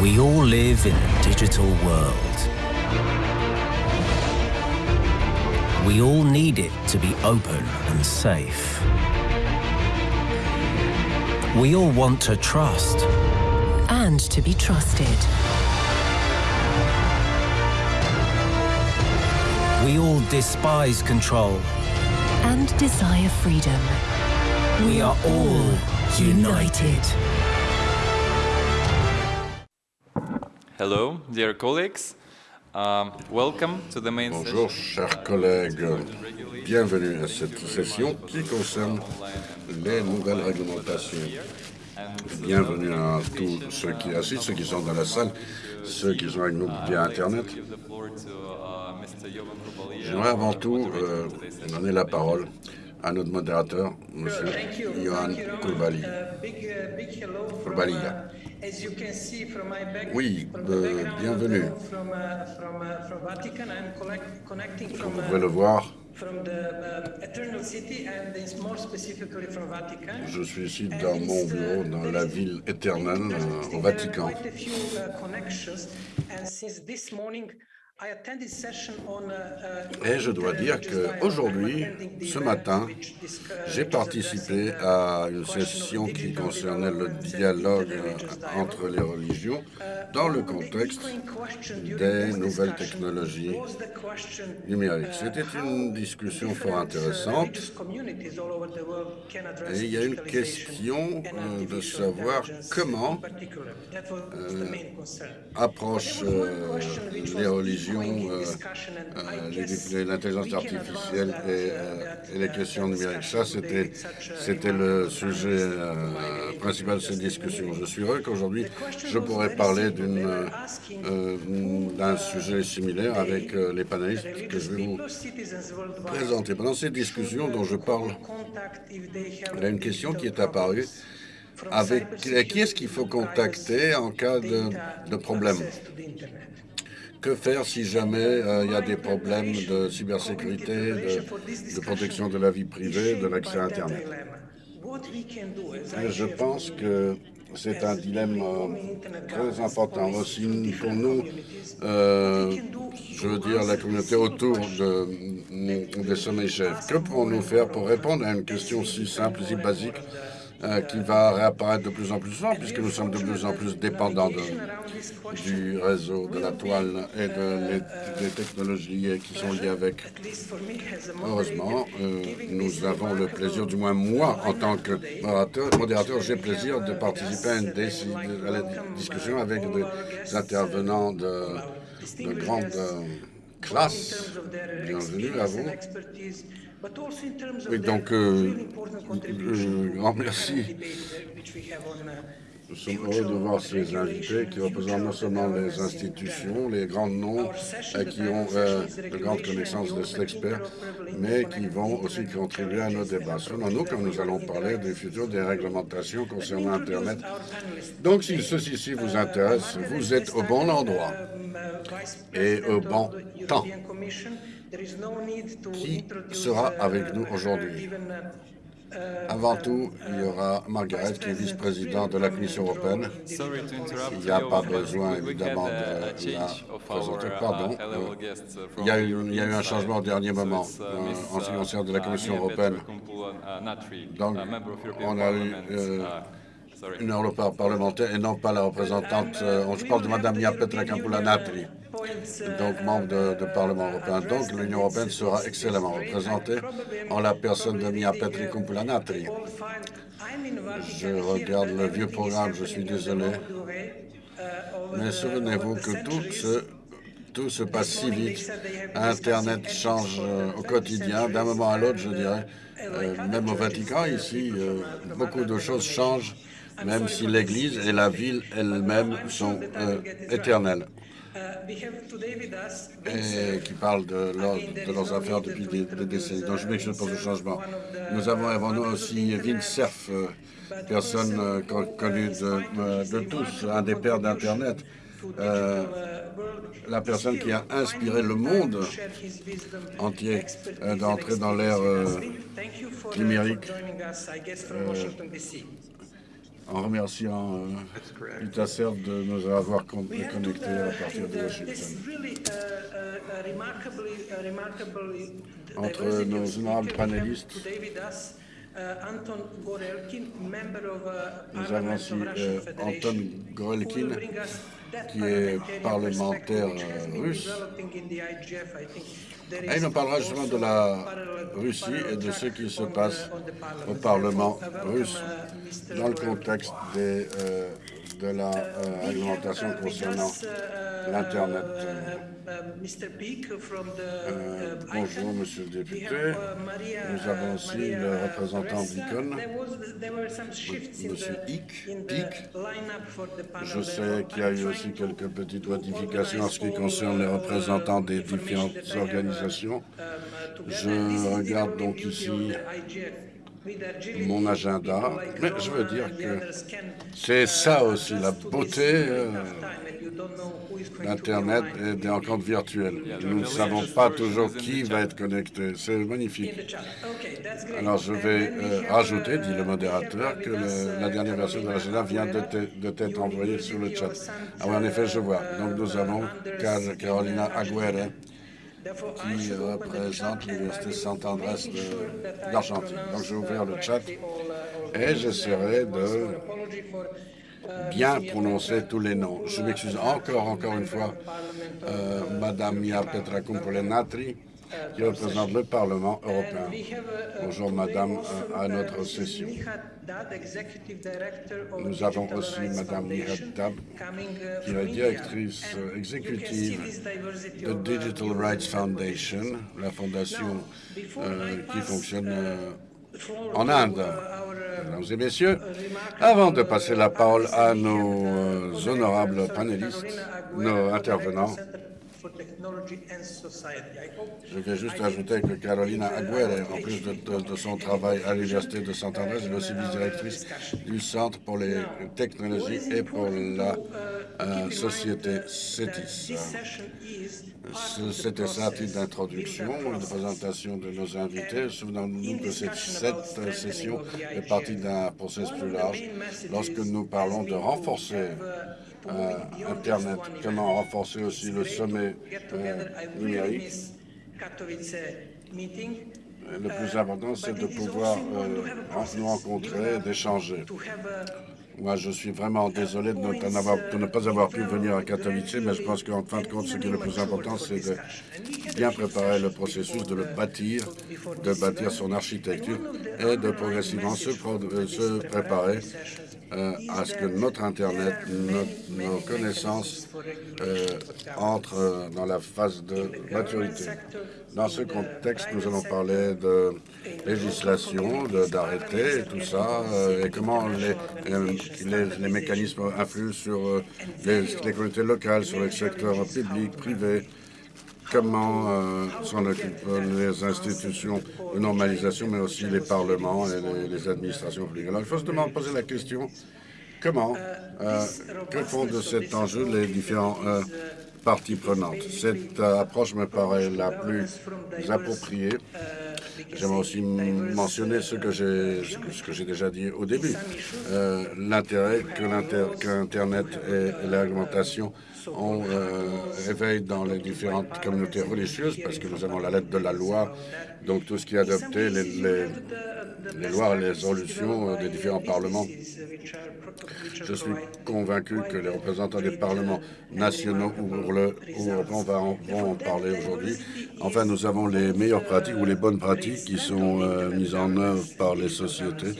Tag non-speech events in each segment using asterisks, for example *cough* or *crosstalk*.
We all live in a digital world. We all need it to be open and safe. We all want to trust. and to be trusted. We all despise control. and desire freedom. We are all united. Hello, dear colleagues. Um, welcome to the main Bonjour, chers collègues. Bienvenue à cette session qui concerne les nouvelles réglementations. Bienvenue à tous ceux qui assistent, ceux qui sont dans la salle, ceux qui sont avec nous via Internet. J'aimerais avant tout euh, donner la parole à notre modérateur, M. Thank you. Johan. Uh, uh, uh, from my back, Oui, euh, bienvenue. uh, uh, Comme vous uh, pouvez le voir, je suis ici dans mon bureau dans la ville éternelle euh, au. Vatican. Uh, uh, uh, Et je dois dire qu'aujourd'hui, ce event matin, uh, J'ai participé uh, à une session qui concernait le dialogue. entre les religions dans le contexte des nouvelles technologies numériques. C'était une discussion fort intéressante et il y a une question euh, de savoir comment euh, approchent euh, les religions euh, euh, l'intelligence artificielle et, euh, et les questions numériques. Ça, c'était c'était le sujet euh, principal de cette discussion. Je suis heureux qu'aujourd'hui, je pourrais parler d'un sujet similaire avec euh, les panélistes que je vais vous présenter. Pendant cette discussion dont je parle, il y a une question qui est apparue avec qui est-ce qu'il faut contacter en cas de, de problème? Que faire si jamais euh, il y a des problèmes de cybersécurité, de, protection de la vie privée, de l'accès à Internet? Et Je pense que c'est un dilemme euh, très important aussi pour nous, euh, je veux dire la communauté autour de, des sommets chefs. Que pouvons-nous faire pour répondre à une question si simple, si basique euh, qui va réapparaître de plus en plus souvent, puisque nous sommes de plus en plus dépendants du réseau, de la toile et des technologies qui sont liées avec. Heureusement, euh, nous avons le plaisir, du moins moi, en tant que modérateur, j'ai plaisir de participer à, une la discussion avec des intervenants de, de grande euh, classe. Bienvenue à vous. Oui, donc, euh, grand merci. Nous sommes heureux de voir ces invités qui représentent non seulement les institutions, les grands noms euh, qui ont euh, de grandes connaissances de cet expert, mais qui vont aussi contribuer à nos débats. Selon nous, quand nous allons parler du futur des réglementations concernant Internet. Donc, si ceci-ci vous intéresse, vous êtes au bon endroit et au bon temps. Qui sera avec nous aujourd'hui? Avant tout, il y aura Margaret, qui est vice-présidente de la Commission européenne. Il n'y a pas besoin, évidemment, de la présenter. uh, Pardon. uh, Il y, a eu, il y a eu un changement au dernier moment uh, en ce qui uh, concerne de la uh, Commission européenne. Donc, on a eu, euh, uh. Une européenne parlementaire et non pas la représentante. euh, je parle de Mme Mia Petra Kampula-Natri, donc membre de Parlement européen. Donc l'Union européenne sera excellemment représentée en la personne de Mia Petra Kampula-Natri. Je regarde le vieux programme, je suis désolé. Mais souvenez-vous que tout se, tout se passe si vite. Internet change euh, au quotidien, d'un moment à l'autre, je dirais. Euh, même au Vatican, ici, euh, beaucoup de choses changent, même si l'Église et la ville elles-mêmes sont éternelles et qui parlent de, leur- de leurs affaires depuis des, des décennies. Donc je m'excuse pour ce changement. Nous avons avant nous aussi Vince Cerf, euh, personne euh, con- connue de, euh, de tous, un des pères d'Internet. Euh, la personne qui a inspiré le monde entier euh, d'entrer dans l'ère euh, numérique. En remerciant euh, Utaserv de nous avoir connectés à partir de Washington. uh, uh, Entre nos honorables panélistes, uh, Nous avons aussi euh, Anton Gorelkin, bring us that qui est parlementaire, euh, russe. Et il is nous parlera justement de la Russie et de ce qui se passe au. Parlement russe dans le contexte des, euh, de la euh, réglementation concernant l'Internet. Euh, bonjour, monsieur le député. Nous avons aussi le représentant d'ICON, monsieur Hick. Je sais qu'il y a eu aussi quelques petites modifications en ce qui concerne les représentants des différentes organisations. Je regarde donc ici mon agenda, mais je veux dire que c'est ça aussi la beauté euh, d'Internet et des rencontres virtuelles. Nous ne savons pas toujours qui va être connecté. C'est magnifique. Alors je vais euh, rajouter, dit le modérateur, que la dernière version de l'agenda vient de t'être envoyée sur le chat. Ah oui, en effet, je vois. Donc nous avons Car- Carolina Aguirre, qui représente l'Université Saint-Andrés d'Argentine. Donc je vais ouvrir le chat et j'essaierai de bien prononcer tous les noms. Je m'excuse encore, encore une fois, euh, Madame Mia Petra Kumpulenatri, qui représente le Parlement européen. Bonjour Madame, euh, à notre session. Nous avons aussi Madame Nihat Dab, qui est directrice euh, exécutive de Digital Rights Foundation, la fondation euh, qui fonctionne euh, en Inde. Mesdames et messieurs, avant de passer la parole à nos euh, honorables panélistes, nos intervenants, je vais juste ajouter que Carolina Aguirre, en plus de, de- de son travail à l'Université de Saint-André, est aussi vice-directrice du Centre pour les technologies et pour la euh, société CETIS. Ce- C'était ça à titre d'introduction, de présentation de nos invités. Souvenons-nous que cette, cette session est partie d'un processus plus large. Lorsque nous parlons de renforcer euh, Internet, comment renforcer aussi le sommet euh, numérique, le plus important, c'est de pouvoir euh, nous rencontrer, d'échanger. Moi, je suis vraiment désolé de ne, pas avoir, de ne pas avoir pu venir à Katowice, mais je pense qu'en fin de compte, ce qui est le plus important, c'est de bien préparer le processus, de le bâtir, de bâtir son architecture et de progressivement se, pro- euh, se préparer euh, à ce que notre Internet, nos, connaissances euh, entrent euh, dans la phase de maturité. Dans ce contexte, nous allons parler de législation, d'arrêtés tout ça, et comment les, les, les mécanismes influent sur les, les communautés locales, sur le secteur public, privé, comment euh, s'en occupent les institutions de normalisation, mais aussi les parlements et les, administrations publiques. Alors, il faut se demander, poser la question, comment, euh, que font de cet enjeu les différents euh, parties prenantes? Cette euh, approche me paraît la plus appropriée. J'aimerais aussi mentionner ce que j'ai déjà dit au début. Euh, L'intérêt que l'inter- qu'Internet et la ont euh, réveillé dans les différentes communautés religieuses, parce que nous avons la lettre de la loi, donc tout ce qui est adopté, les, les, les lois et les résolutions euh, des différents parlements. Je suis convaincu que les représentants des parlements nationaux ou, européens vont en parler aujourd'hui. Enfin, nous avons les meilleures pratiques ou les bonnes pratiques qui sont euh, mises en œuvre par les sociétés.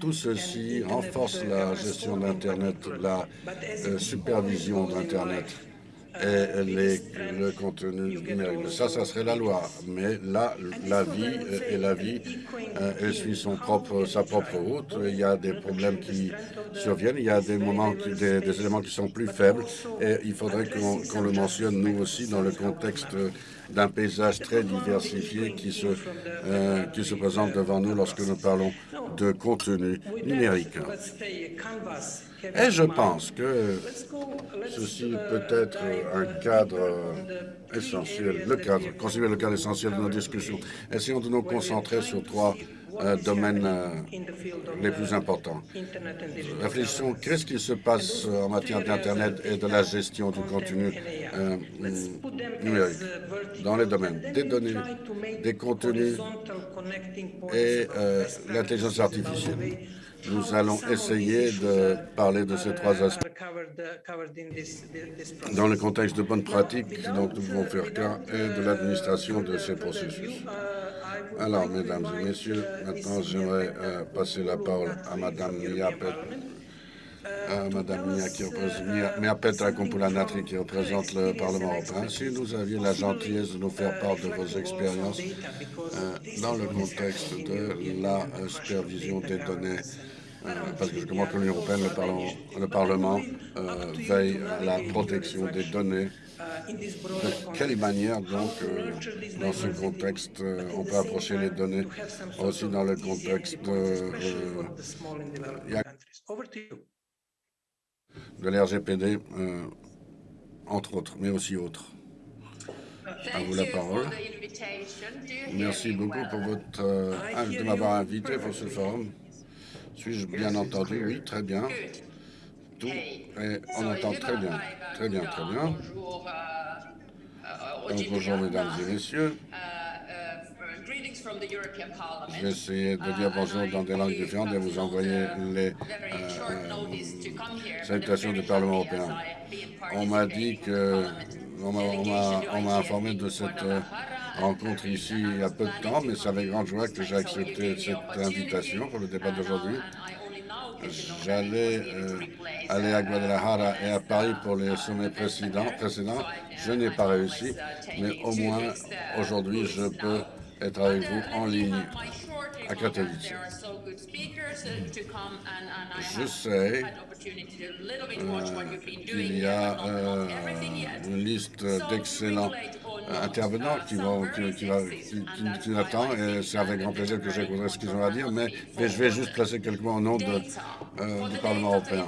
Tout ceci renforce la gestion d'Internet, la supervision d'Internet et le contenu numérique. Ça, ça serait la loi. Mais là, la vie et la vie, euh, elle suit son propre, sa propre route. Il y a des problèmes qui surviennent. Il y a des moments, des, éléments qui sont plus faibles. Et il faudrait qu'on qu'on le mentionne, nous aussi, dans le contexte d'un paysage très diversifié qui se, euh, qui se présente devant nous lorsque nous parlons de contenu numérique. Et je pense que ceci peut être un cadre essentiel, le cadre, considérer le cadre essentiel de nos discussions. Essayons de nous concentrer sur trois domaines les plus importants. Réfléchissons, qu'est-ce qui se passe en matière d'Internet et de la gestion du contenu numérique dans les domaines des données, des contenus et l'intelligence artificielle. Nous allons essayer de parler de ces trois aspects dans le contexte de bonnes pratiques dont nous pouvons faire cas et de l'administration de ces processus. Alors, mesdames et messieurs, maintenant j'aimerais passer la parole à Madame Miapet, à Madame Mia qui représente qui représente le Parlement européen. Si nous aviez la gentillesse de nous faire part de vos expériences dans le contexte de la supervision des données parce que je comprends que l'Union européenne, le Parlement, le Parlement euh, veille à la protection des données. De quelle manière, donc, euh, dans ce contexte, euh, on peut approcher les données aussi dans le contexte de, de l'RGPD, entre autres, mais aussi autres. À vous la parole. Merci beaucoup pour votre, de m'avoir invité pour ce forum. Suis-je bien entendu Oui, très bien. Tout et on entend très bien. Très bien, très bien. Donc, bonjour, mesdames et messieurs. Je vais essayer de dire bonjour dans des langues différentes et vous envoyer les salutations du Parlement européen. On m'a dit que... On m'a informé de cette rencontre ici il y a peu de temps, mais c'est avec grande joie que j'ai accepté cette invitation pour le débat d'aujourd'hui. J'allais aller à Guadalajara et à Paris pour les sommets précédents. précédents. Je n'ai pas réussi, mais au moins aujourd'hui, je peux être avec vous en ligne à Katowice. Je sais qu'il y a une liste d'excellents intervenants qui, vont, qui, qui, qui, nous attend et c'est avec grand plaisir que j'écouterai ce qu'ils ont à dire, mais, mais, je vais juste placer quelques mots au nom de, euh, du Parlement européen.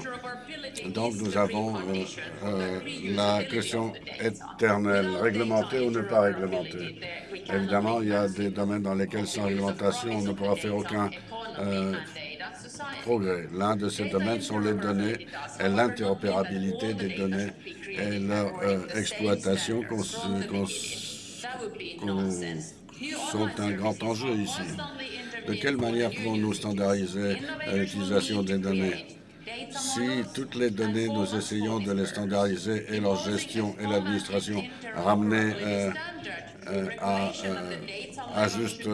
Donc nous avons euh, euh, la question éternelle, réglementer ou ne pas réglementer. Évidemment, il y a des domaines dans lesquels sans réglementation, on ne pourra faire aucun progrès. L'un de ces domaines sont les données et l'interopérabilité des données et leur exploitation sont un grand enjeu ici. De quelle manière pouvons-nous standardiser l'utilisation des données? Si toutes les données, nous essayons de les standardiser et leur gestion et l'administration ramener euh, euh, à, euh, à, juste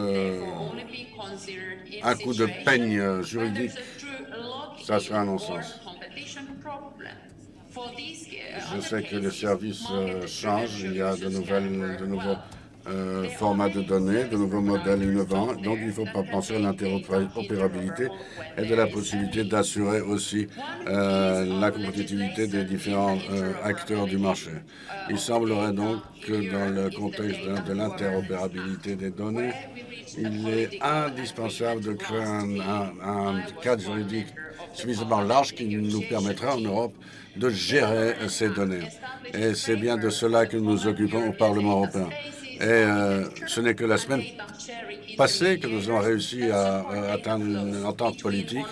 un coup de peigne juridique, ça serait un non-sens. Je sais que les services changent, il y a de, nouvelles, de nouveaux euh, format de données, de nouveaux modèles innovants. Donc, il ne faut pas penser à l'interopérabilité et de la possibilité d'assurer aussi euh, la compétitivité des différents euh, acteurs du marché. Il semblerait donc que dans le contexte de, l'interopérabilité des données, il est indispensable de créer un, un cadre juridique suffisamment large qui nous permettra en Europe de gérer ces données. Et c'est bien de cela que nous nous occupons au Parlement européen. Et euh, ce n'est que la semaine passée que nous avons réussi à, atteindre une entente politique.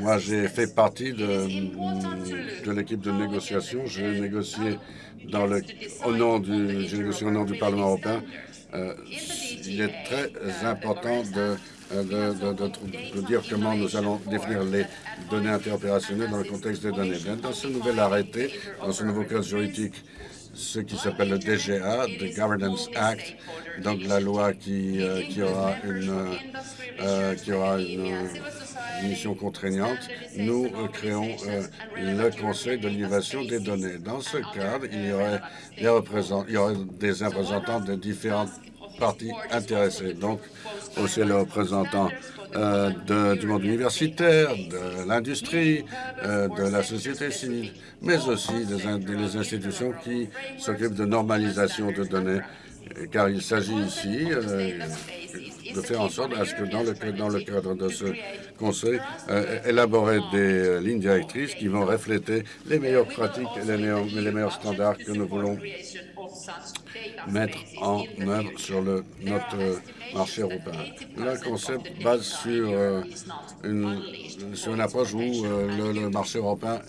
Moi, j'ai fait partie de, de l'équipe de négociation. J'ai négocié dans le, au nom du, négocié au nom du Parlement européen. Euh, il est très important de de, de, de, dire comment nous allons définir les données interopérationnelles dans le contexte des données. Dans ce nouvel arrêté, dans ce nouveau cadre juridique ce qui s'appelle le DGA, the Governance Act, donc la loi qui, euh, qui aura une, euh, qui aura une, mission contraignante. Nous euh, créons le Conseil de l'innovation des données. Dans ce cadre, il y aurait des, représentants, il y aurait des représentants de différentes parties intéressées, donc aussi les représentants euh, de, du monde universitaire, de l'industrie, euh, de la société civile, mais aussi des, des institutions qui s'occupent de normalisation de données car il s'agit ici de faire en sorte à ce que dans le, le cadre de ce Conseil, élaborer des lignes directrices qui vont refléter les meilleures pratiques et les meilleurs, standards que nous voulons mettre en œuvre sur le, notre marché européen. Le concept base sur, euh, une, sur une approche où euh, le, marché européen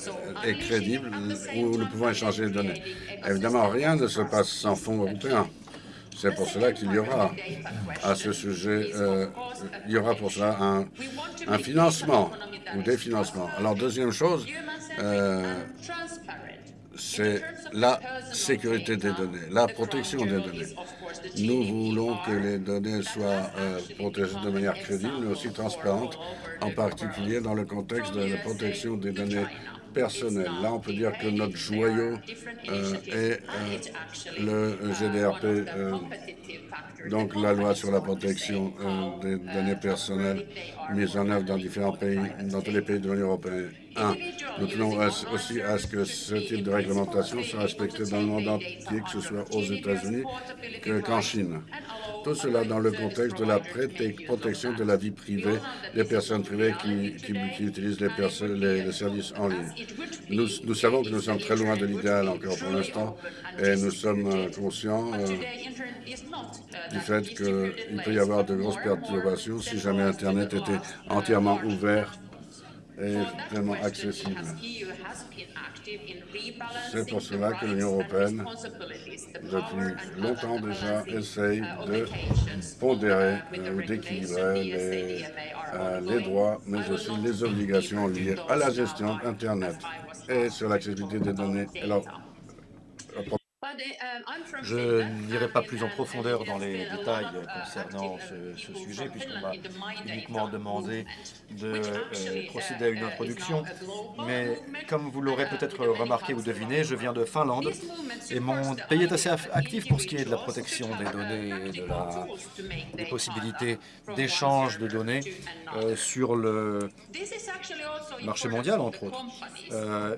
est crédible, où nous pouvons échanger les données. Évidemment, rien ne se passe sans fonds européens. C'est pour cela qu'il y aura à ce sujet, euh, il y aura pour cela un, financement ou des financements. Alors, deuxième chose, c'est la sécurité des données, la protection des données. Nous voulons que les données soient euh, protégées de manière crédible, mais aussi transparente, en particulier dans le contexte de la protection des données personnelles. Là, on peut dire que notre joyau euh, est euh, le GDRP, donc la loi sur la protection des données personnelles mise en œuvre dans différents pays, dans tous les pays de l'Union européenne. Un, nous tenons aussi à ce que ce type de réglementation soit respecté dans le monde entier, que ce soit aux États-Unis qu'en Chine. Tout cela dans le contexte de la protection de la vie privée des personnes privées qui, utilisent les, les, services en ligne. Nous, nous, savons que nous sommes très loin de l'idéal encore pour l'instant et nous sommes euh, conscients euh, du fait qu'il peut y avoir de grosses perturbations si jamais Internet était entièrement ouvert et vraiment accessible. C'est pour cela que l'Union européenne, depuis longtemps déjà, essaye de pondérer ou d'équilibrer les, euh, les droits, mais aussi les obligations liées à la gestion d'Internet et sur l'accessibilité des données. Je n'irai pas plus en profondeur dans les détails concernant ce, sujet, puisqu'on m'a uniquement demandé de euh, procéder à une introduction. Mais comme vous l'aurez peut-être remarqué ou deviné, je viens de Finlande, et mon pays est assez actif pour ce qui est de la protection des données et de la, des possibilités d'échange de données euh, sur le marché mondial, entre autres. Euh,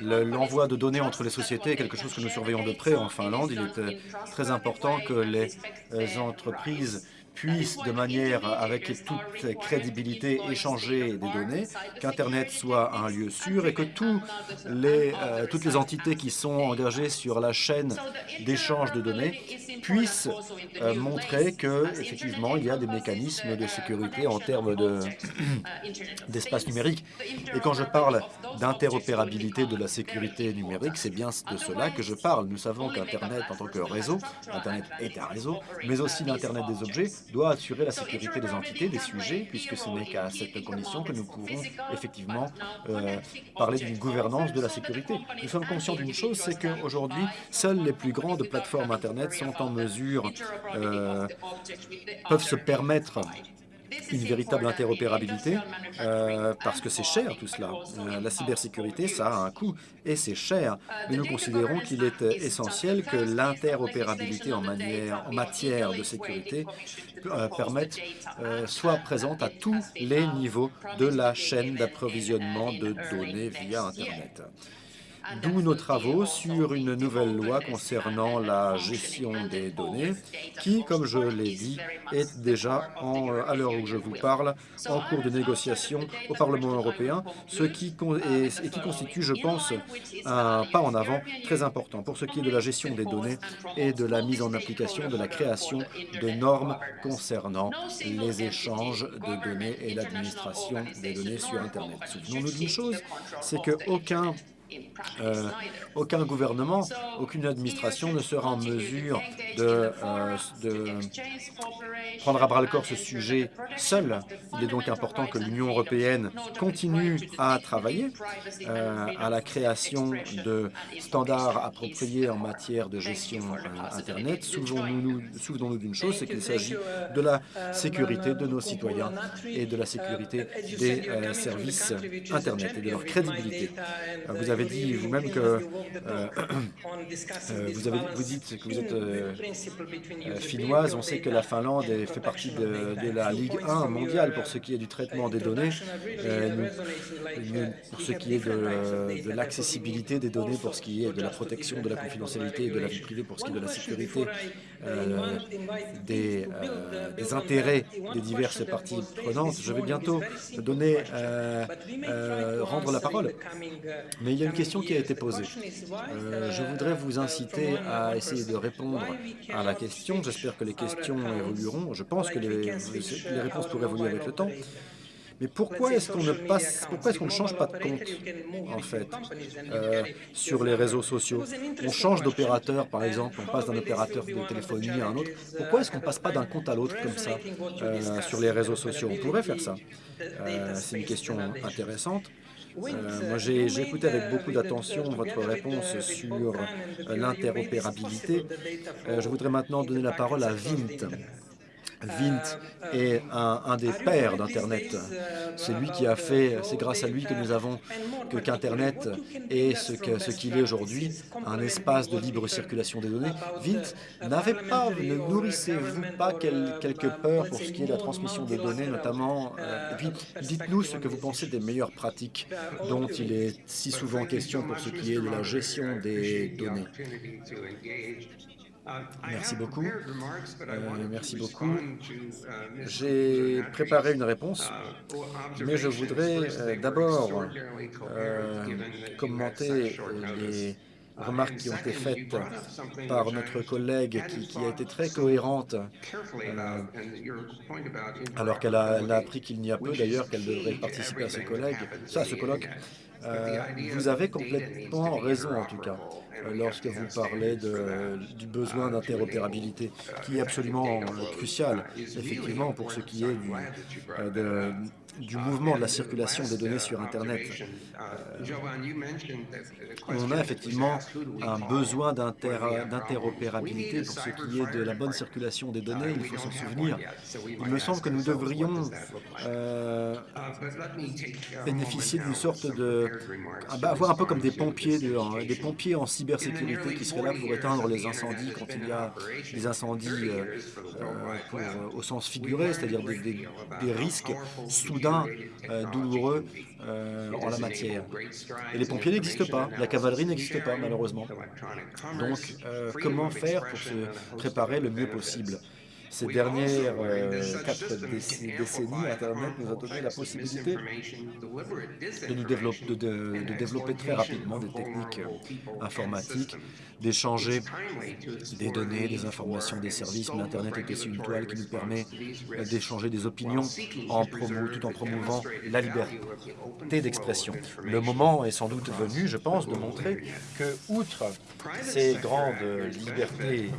l'envoi de données entre les sociétés est quelque chose que nous surveillons de près en Finlande. Il est très important que les euh, entreprises puissent, de manière avec toute crédibilité, échanger des données, qu'Internet soit un lieu sûr et que les, euh, toutes les entités qui sont engagées sur la chaîne d'échange de données puissent euh, montrer qu'effectivement, il y a des mécanismes de sécurité en termes *clears throat* d'espace numérique. Et quand je parle d'interopérabilité de la sécurité numérique, c'est bien de cela que je parle. Nous savons qu'Internet, en tant que réseau, Internet est un réseau, mais aussi l'Internet des objets, doit assurer la sécurité des entités, des sujets, puisque ce n'est qu'à cette condition que nous pourrons effectivement euh, parler d'une gouvernance de la sécurité. Nous sommes conscients d'une chose, c'est qu'aujourd'hui, seules les plus grandes plateformes Internet sont en mesure, euh, peuvent se permettre une véritable interopérabilité, euh, parce que c'est cher tout cela. Euh, la cybersécurité, ça a un coût et c'est cher. Mais nous considérons qu'il est essentiel que l'interopérabilité en, matière de sécurité euh, permette, soit présente à tous les niveaux de la chaîne d'approvisionnement de données via Internet. D'où nos travaux sur une nouvelle loi concernant la gestion des données qui, comme je l'ai dit, est déjà, en, à l'heure où je vous parle, en cours de négociation au Parlement européen, ce qui, et, qui constitue, je pense, un pas en avant très important pour ce qui est de la gestion des données et de la mise en application de la création de normes concernant les échanges de données et l'administration des données sur Internet. Souvenons-nous d'une chose, c'est qu'aucun euh, aucun gouvernement, aucune administration ne sera en mesure de, euh, de prendre à bras-le-corps ce sujet seul. Il est donc important que l'Union européenne continue à travailler euh, à la création de standards appropriés en matière de gestion Internet. Souvenons-nous d'une chose, c'est qu'il s'agit de la sécurité de nos citoyens et de la sécurité des services Internet et de leur crédibilité. Vous avez dit vous-même que vous, avez, vous dites que vous êtes finnoise. On sait que la Finlande fait partie de, la Ligue 1 mondiale pour ce qui est du traitement des données, pour ce qui est de, l'accessibilité des données, pour ce qui est de la protection de la confidentialité et de la vie privée, pour ce qui est de la sécurité des, des intérêts des diverses parties prenantes. Je vais bientôt donner, euh, euh, rendre la parole. Mais il y a une question qui a été posée. Euh, je voudrais vous inciter à essayer de répondre à la question. J'espère que les questions évolueront. Je pense que les, réponses pourraient évoluer avec le temps. Mais pourquoi est-ce qu'on ne passe, pourquoi est-ce qu'on ne change pas de compte, en fait, euh, sur les réseaux sociaux? On change d'opérateur, par exemple, on passe d'un opérateur de téléphonie à un autre. Pourquoi est-ce qu'on ne passe pas d'un compte à l'autre comme ça euh, sur les réseaux sociaux? On pourrait faire ça. C'est une question intéressante. Moi, j'ai écouté avec beaucoup d'attention votre réponse sur l'interopérabilité. je voudrais maintenant donner la parole à Vint. Vint est un, des pères d'Internet. C'est lui qui a fait, c'est grâce à lui que nous avons que qu'Internet est ce qu'il est aujourd'hui, un espace de libre circulation des données. Vint n'avait pas, ne nourrissez-vous pas quelques peurs pour ce qui est de la transmission des données, notamment euh, Et puis, dites-nous ce que vous pensez des meilleures pratiques dont il est si souvent question pour ce qui est de la gestion des données. Merci beaucoup. Euh, merci beaucoup. J'ai préparé une réponse, mais je voudrais euh, d'abord euh, commenter les remarques qui ont été faites par notre collègue qui, a été très cohérente, alors qu'elle a, appris qu'il n'y a peu d'ailleurs qu'elle devrait participer à ce collègue, à ce colloque. vous avez complètement raison en tout cas. Euh, lorsque vous parlez de, du besoin d'interopérabilité, qui est absolument crucial, effectivement, pour ce qui est du, euh, de, du mouvement de la circulation des données sur Internet. Euh, on a effectivement un besoin d'interopérabilité pour ce qui est de la bonne circulation des données, il faut s'en souvenir. Il me semble que nous devrions euh, bénéficier d'une sorte de... Ah bah, avoir un peu comme des pompiers, des pompiers en cybersécurité qui seraient là pour éteindre les incendies quand il y a des incendies euh, au sens figuré, c'est-à-dire des risques soudains euh, douloureux euh, en la matière. Et les pompiers n'existent pas, la cavalerie n'existe pas malheureusement. Donc euh, comment faire pour se préparer le mieux possible? Ces dernières euh, quatre décennies, Internet nous a donné la possibilité de, nous développer, de, développer très rapidement des techniques euh, informatiques, d'échanger des données, des informations, des services. Mais Internet est aussi une toile qui nous permet euh, d'échanger des opinions en tout en promouvant la liberté d'expression. Le moment est sans doute venu, je pense, de montrer que, outre ces grandes libertés,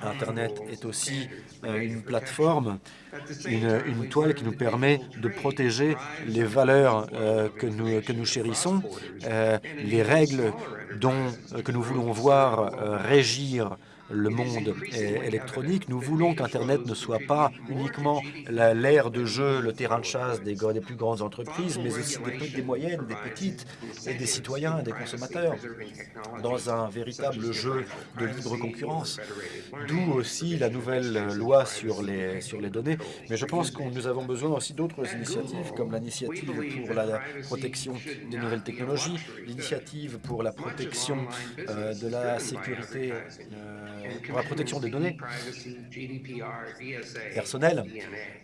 Internet est aussi euh, une plateforme, une, toile qui nous permet de protéger les valeurs euh, que, nous, chérissons, euh, les règles que nous voulons voir régir le monde électronique. Nous voulons qu'Internet ne soit pas uniquement l'ère de jeu, le terrain de chasse des, des plus grandes entreprises, mais aussi des, des, moyennes, des petites, et des citoyens, des consommateurs, dans un véritable jeu de libre concurrence. D'où aussi la nouvelle loi sur les, sur les données. Mais je pense que nous avons besoin aussi d'autres initiatives, comme l'initiative pour la protection des nouvelles technologies, l'initiative pour la protection euh, de la sécurité euh, pour la protection des données. Personnelles.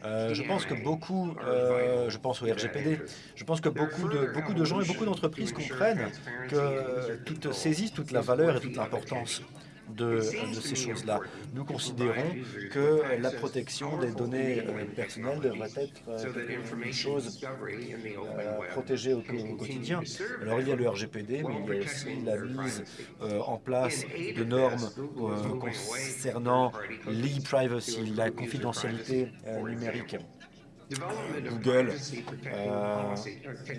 Euh, je pense que beaucoup, euh, je pense au RGPD, je pense que beaucoup de, beaucoup de gens et beaucoup d'entreprises comprennent que toutes saisissent toute la valeur et toute l'importance de, ces choses-là. Nous considérons que la protection des données euh, personnelles devrait être euh, une chose euh, protégée au, quotidien. Alors il y a le RGPD, mais il y a aussi la mise en place de normes concernant l'e-privacy, la confidentialité numérique. Google, euh,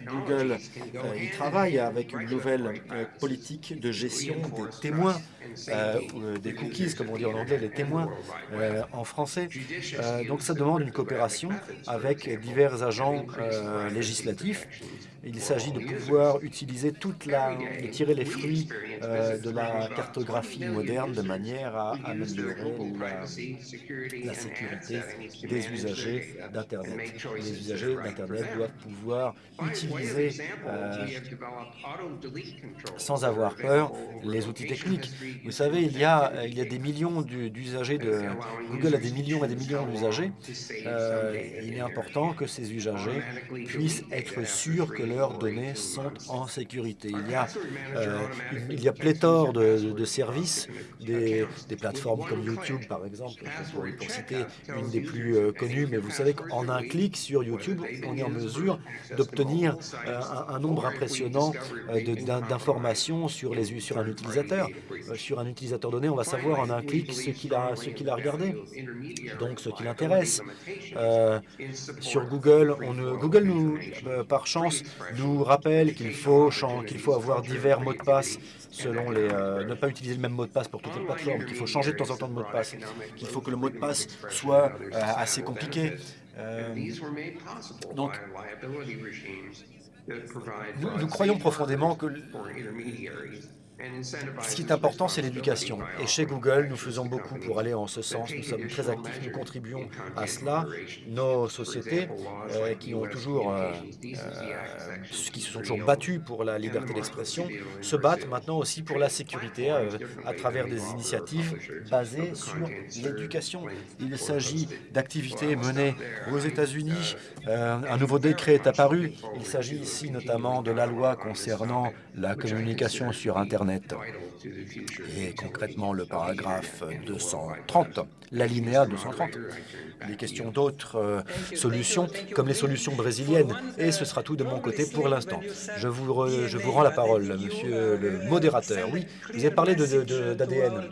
Google euh, il travaille avec une nouvelle euh, politique de gestion des témoins, des cookies, comme on dit en anglais, les témoins en français. donc ça demande une coopération avec divers agents législatifs Il s'agit de pouvoir utiliser toute la, de tirer les fruits euh, de la cartographie moderne de manière à améliorer la, sécurité des usagers d'Internet. Les usagers d'Internet doivent pouvoir utiliser euh, sans avoir peur les outils techniques. Vous savez, il y a, il y a des millions d'usagers de Google a des millions et des millions d'usagers. Euh, il est important que ces usagers puissent être sûrs que leurs données sont en sécurité. Il y a, euh, il y a pléthore de, services, des, plateformes comme YouTube par exemple, pour, citer une des plus euh, connues, mais vous savez qu'en un clic sur YouTube, on est en mesure d'obtenir un, nombre impressionnant d'informations sur, sur un utilisateur. Sur un utilisateur donné, on va savoir en un clic ce qu'il a, a regardé, donc ce qui l'intéresse. Euh, sur Google, on, Google, nous, euh, par chance, nous rappelle qu'il faut, qu'il faut avoir divers mots de passe selon les... Euh, ne pas utiliser le même mot de passe pour toutes les plateformes, qu'il faut changer de temps en temps de mot de passe, qu'il faut que le mot de passe soit assez compliqué. donc, nous croyons profondément que ce qui est important, c'est l'éducation. Et chez Google, nous faisons beaucoup pour aller en ce sens. Nous sommes très actifs, nous contribuons à cela. Nos sociétés, euh, qui euh, euh, qui se sont toujours battues pour la liberté d'expression, se battent maintenant aussi pour la sécurité à travers des initiatives basées sur l'éducation. Il s'agit d'activités menées aux États-Unis. un nouveau décret est apparu. Il s'agit ici notamment de la loi concernant la communication sur Internet et concrètement le paragraphe 230, l'alinéa 230. Les questions d'autres euh, solutions, comme les solutions brésiliennes. Et ce sera tout de mon côté pour l'instant. Je vous, je vous rends la parole, monsieur le modérateur. Oui, vous avez parlé d'ADN.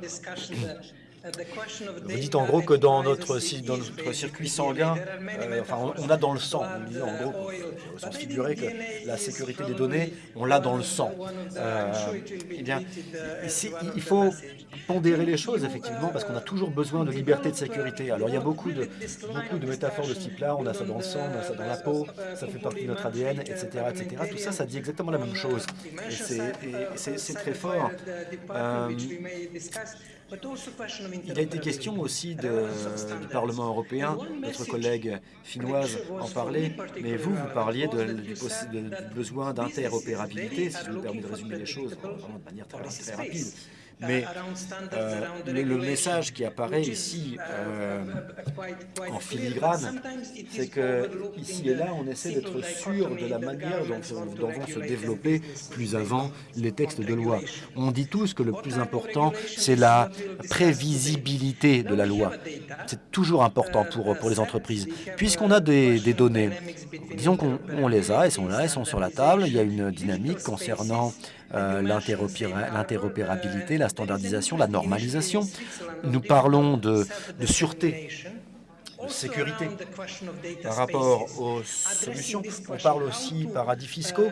Vous dites en gros que dans notre, circuit sanguin, euh, enfin, on, a dans le sang, vous dites en gros, il faut se figurer que la sécurité des données, on l'a dans le sang. Euh, eh bien, ici, il faut pondérer les choses, effectivement, parce qu'on a toujours besoin de liberté de sécurité. Alors, il y a beaucoup de, beaucoup de métaphores de ce type-là, on a ça dans le sang, on a ça dans la peau, ça fait partie de notre ADN, etc. etc. Tout ça, ça dit exactement la même chose. Et c'est très fort. Euh, il a été question aussi du Parlement européen, notre collègue finnoise en parlait, mais vous, vous parliez du, besoin d'interopérabilité, si je me permets de résumer les choses de manière très rapide. Mais euh, le, message qui apparaît ici euh, en filigrane, c'est que ici et là, on essaie d'être sûr de la manière dont, dont, vont se développer plus avant les textes de loi. On dit tous que le plus important, c'est la prévisibilité de la loi. C'est toujours important pour, pour les entreprises. Puisqu'on a des, des, données, disons qu'on les a, elles sont là, elles sont sur la table, il y a une dynamique concernant euh, l'interopérabilité, la standardisation, la normalisation. Nous parlons de, de sûreté, de sécurité. Par rapport aux solutions, on parle aussi paradis fiscaux,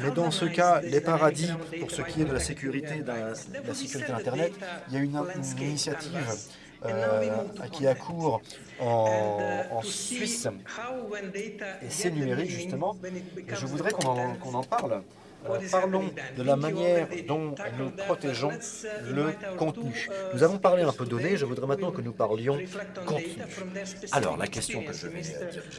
mais dans ce cas, les paradis, pour ce qui est de la sécurité, de la, sécurité Internet, il y a une, initiative euh, qui accourt en, en, Suisse, et c'est numérique justement, je voudrais qu'on en, en, parle. Euh, parlons de la manière dont nous protégeons le contenu. Nous avons parlé un peu données, je voudrais maintenant que nous parlions contenu. Alors, la question que je vais,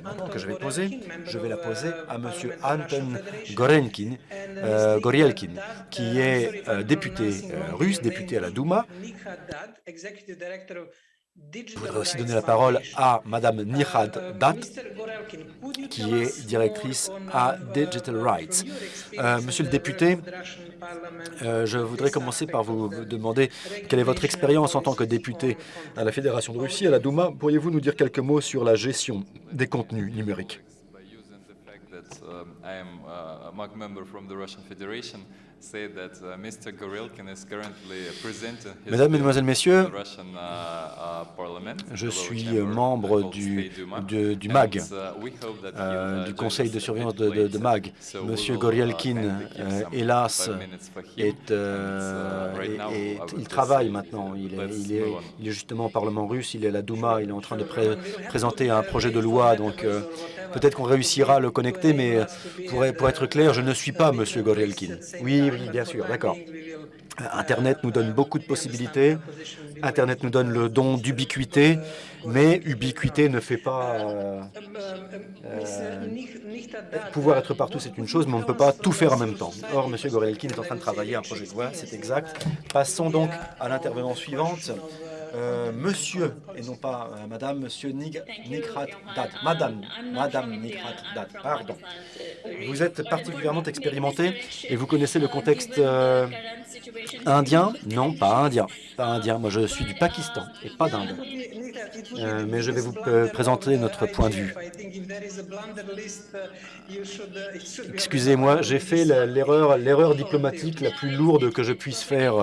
maintenant que je vais poser, je vais la poser à M. Anton Gorenkin, euh, Gorielkin, qui est euh, député russe, député à la Douma, je voudrais aussi donner la parole à Madame Nihad Dat, qui est directrice à Digital Rights. Euh, monsieur le député, euh, je voudrais commencer par vous demander quelle est votre expérience en tant que député à la Fédération de Russie, à la Douma. Pourriez-vous nous dire quelques mots sur la gestion des contenus numériques? Uh, Mesdames, Mesdemoiselles, Messieurs, uh, uh, je suis membre du, du MAG, euh, du Conseil de surveillance de, de, MAG. Monsieur Gorielkin, euh, hélas, est, euh, il travaille maintenant. Il est, il, est, il est, justement au Parlement russe, il est à la Douma, il est en train de présenter un projet de loi. Donc peut-être qu'on réussira à le connecter, mais pour, pour être clair, je ne suis pas M. Gorelkin. Oui, bien sûr, d'accord. Internet nous donne beaucoup de possibilités. Internet nous donne le don d'ubiquité, mais ubiquité ne fait pas... Euh, euh, pouvoir être partout, c'est une chose, mais on ne peut pas tout faire en même temps. Or, M. Gorelkin est en train de travailler un projet de loi, c'est exact. Passons donc à l'intervention suivante. Euh, monsieur, et non pas euh, Madame, Monsieur Nikrat Dat, Madame, Madame Nikrat Dat, pardon. Vous êtes particulièrement expérimenté et vous connaissez le contexte euh, indien? Non, pas indien, pas indien. Moi, je suis du Pakistan et pas d'Inde. mais je vais vous présenter notre point de vue. Excusez-moi, j'ai fait l'erreur diplomatique la plus lourde que je puisse faire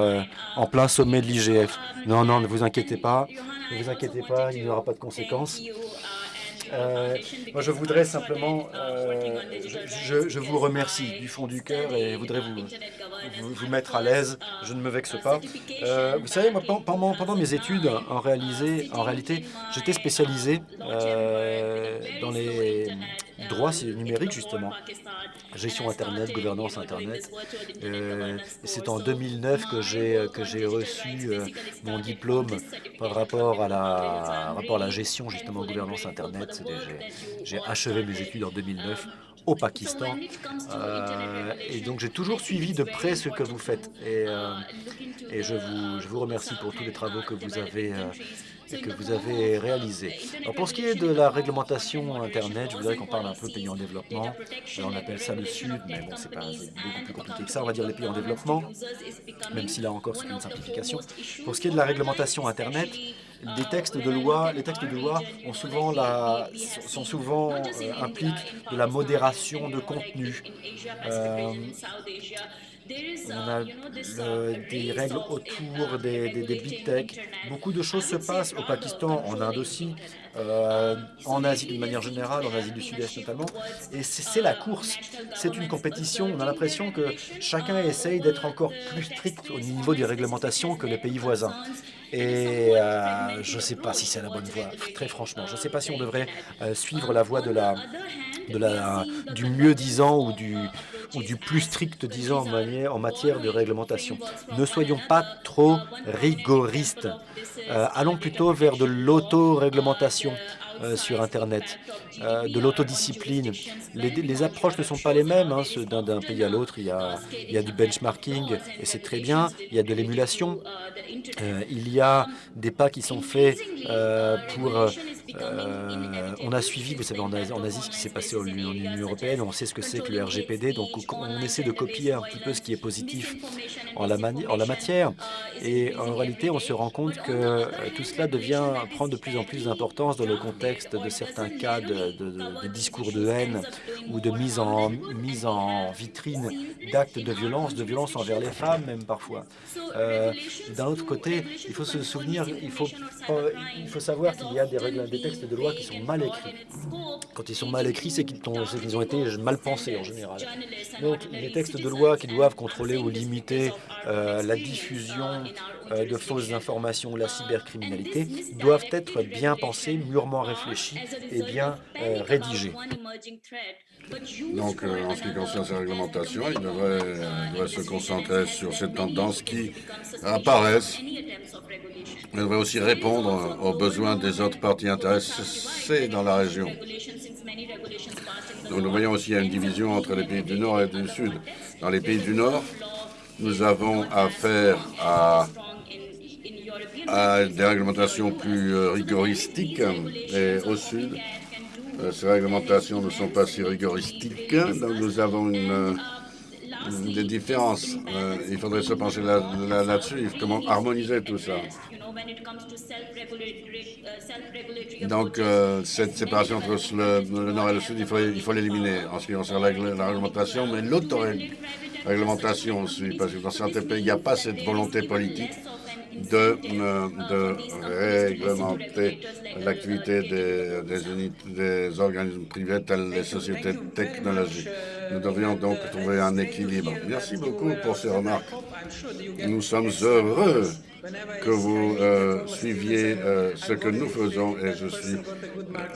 en plein sommet de l'IGF. Non, non, ne vous inquiétez pas, ne vous inquiétez pas, il n'y aura pas de conséquences. Euh, moi, je voudrais simplement, euh, je, vous remercie du fond du cœur et voudrais vous, vous, mettre à l'aise. Je ne me vexe pas. Euh, vous savez, moi, pendant, mes études, en, en réalité, j'étais spécialisé dans les droits numériques, justement gestion Internet, gouvernance Internet. Euh, c'est en 2009 que j'ai que j'ai reçu euh, mon diplôme par rapport à la rapport à la gestion justement gouvernance Internet. J'ai achevé mes études en 2009 au Pakistan. Euh, et donc j'ai toujours suivi de près ce que vous faites. Et, et je, vous, remercie pour tous les travaux que vous avez que vous avez réalisé. Alors pour ce qui est de la réglementation Internet, je voudrais qu'on parle un peu pays en développement. on appelle ça le Sud, mais bon, c'est beaucoup plus compliqué que ça. On va dire les pays en développement, même si là encore c'est une simplification. Pour ce qui est de la réglementation Internet, des textes de loi, les textes de loi ont souvent la, sont souvent euh, impliquent de la modération de contenu. Euh, on a des règles autour des, big tech. Beaucoup de choses se passent au Pakistan, en Inde aussi, euh, en Asie d'une manière générale, en Asie du Sud-Est notamment. Et c'est la course, c'est une compétition. On a l'impression que chacun essaye d'être encore plus strict au niveau des réglementations que les pays voisins. Et euh, je ne sais pas si c'est la bonne voie, très franchement. Je ne sais pas si on devrait euh, suivre la voie de la, de la, du mieux-disant ou du, ou du plus strict disant en, en matière de réglementation. Ne soyons pas trop rigoristes. Euh, allons plutôt vers de l'auto-réglementation. Euh, sur Internet, euh, de l'autodiscipline. Les, approches ne sont pas les mêmes hein, d'un pays à l'autre. Il, il y a du benchmarking et c'est très bien. Il y a de l'émulation. il y a des pas qui sont faits pour euh, on a suivi, vous savez, en Asie, ce qui s'est passé en Union européenne, on sait ce que c'est que le RGPD, donc on essaie de copier un petit peu ce qui est positif en la, en la matière. Et en réalité, on se rend compte que euh, tout cela devient prend de plus en plus d'importance dans le contexte de certains cas de, discours de haine ou de mise en, vitrine d'actes de violence, de violence envers les femmes même parfois. Euh, d'un autre côté, il faut se souvenir, il faut, il faut savoir qu'il y a des règles, des textes de loi qui sont mal écrits. Quand ils sont mal écrits, c'est qu'ils ont, été mal pensés en général. Donc les textes de loi qui doivent contrôler ou limiter euh, la diffusion euh, de fausses informations ou la cybercriminalité doivent être bien pensés, mûrement réfléchis et bien euh, rédigés. Donc, en ce qui concerne ces réglementations, il devrait, se concentrer sur ces tendances qui apparaissent elle devrait aussi répondre aux besoins des autres parties intéressées dans la région. nous voyons aussi une division entre les pays du Nord et du Sud. Dans les pays du Nord, nous avons affaire à, à des réglementations plus euh, rigoristiques et au Sud, euh, ces réglementations ne sont pas si rigoristiques. Donc nous avons une des différences. Euh, il faudrait se pencher là-dessus, comment harmoniser tout ça. Donc, euh, cette séparation entre le, nord et le sud, il faut l'éliminer en ce qui concerne la, réglementation, mais l'autoréglementation aussi, parce que dans certains pays, il n'y a pas cette volonté politique de, de réglementer l'activité des, des, organismes privés tels les sociétés technologiques. Nous devrions donc trouver un équilibre. Merci beaucoup pour ces remarques. Nous sommes heureux que vous euh, suiviez euh, ce que nous faisons et je suis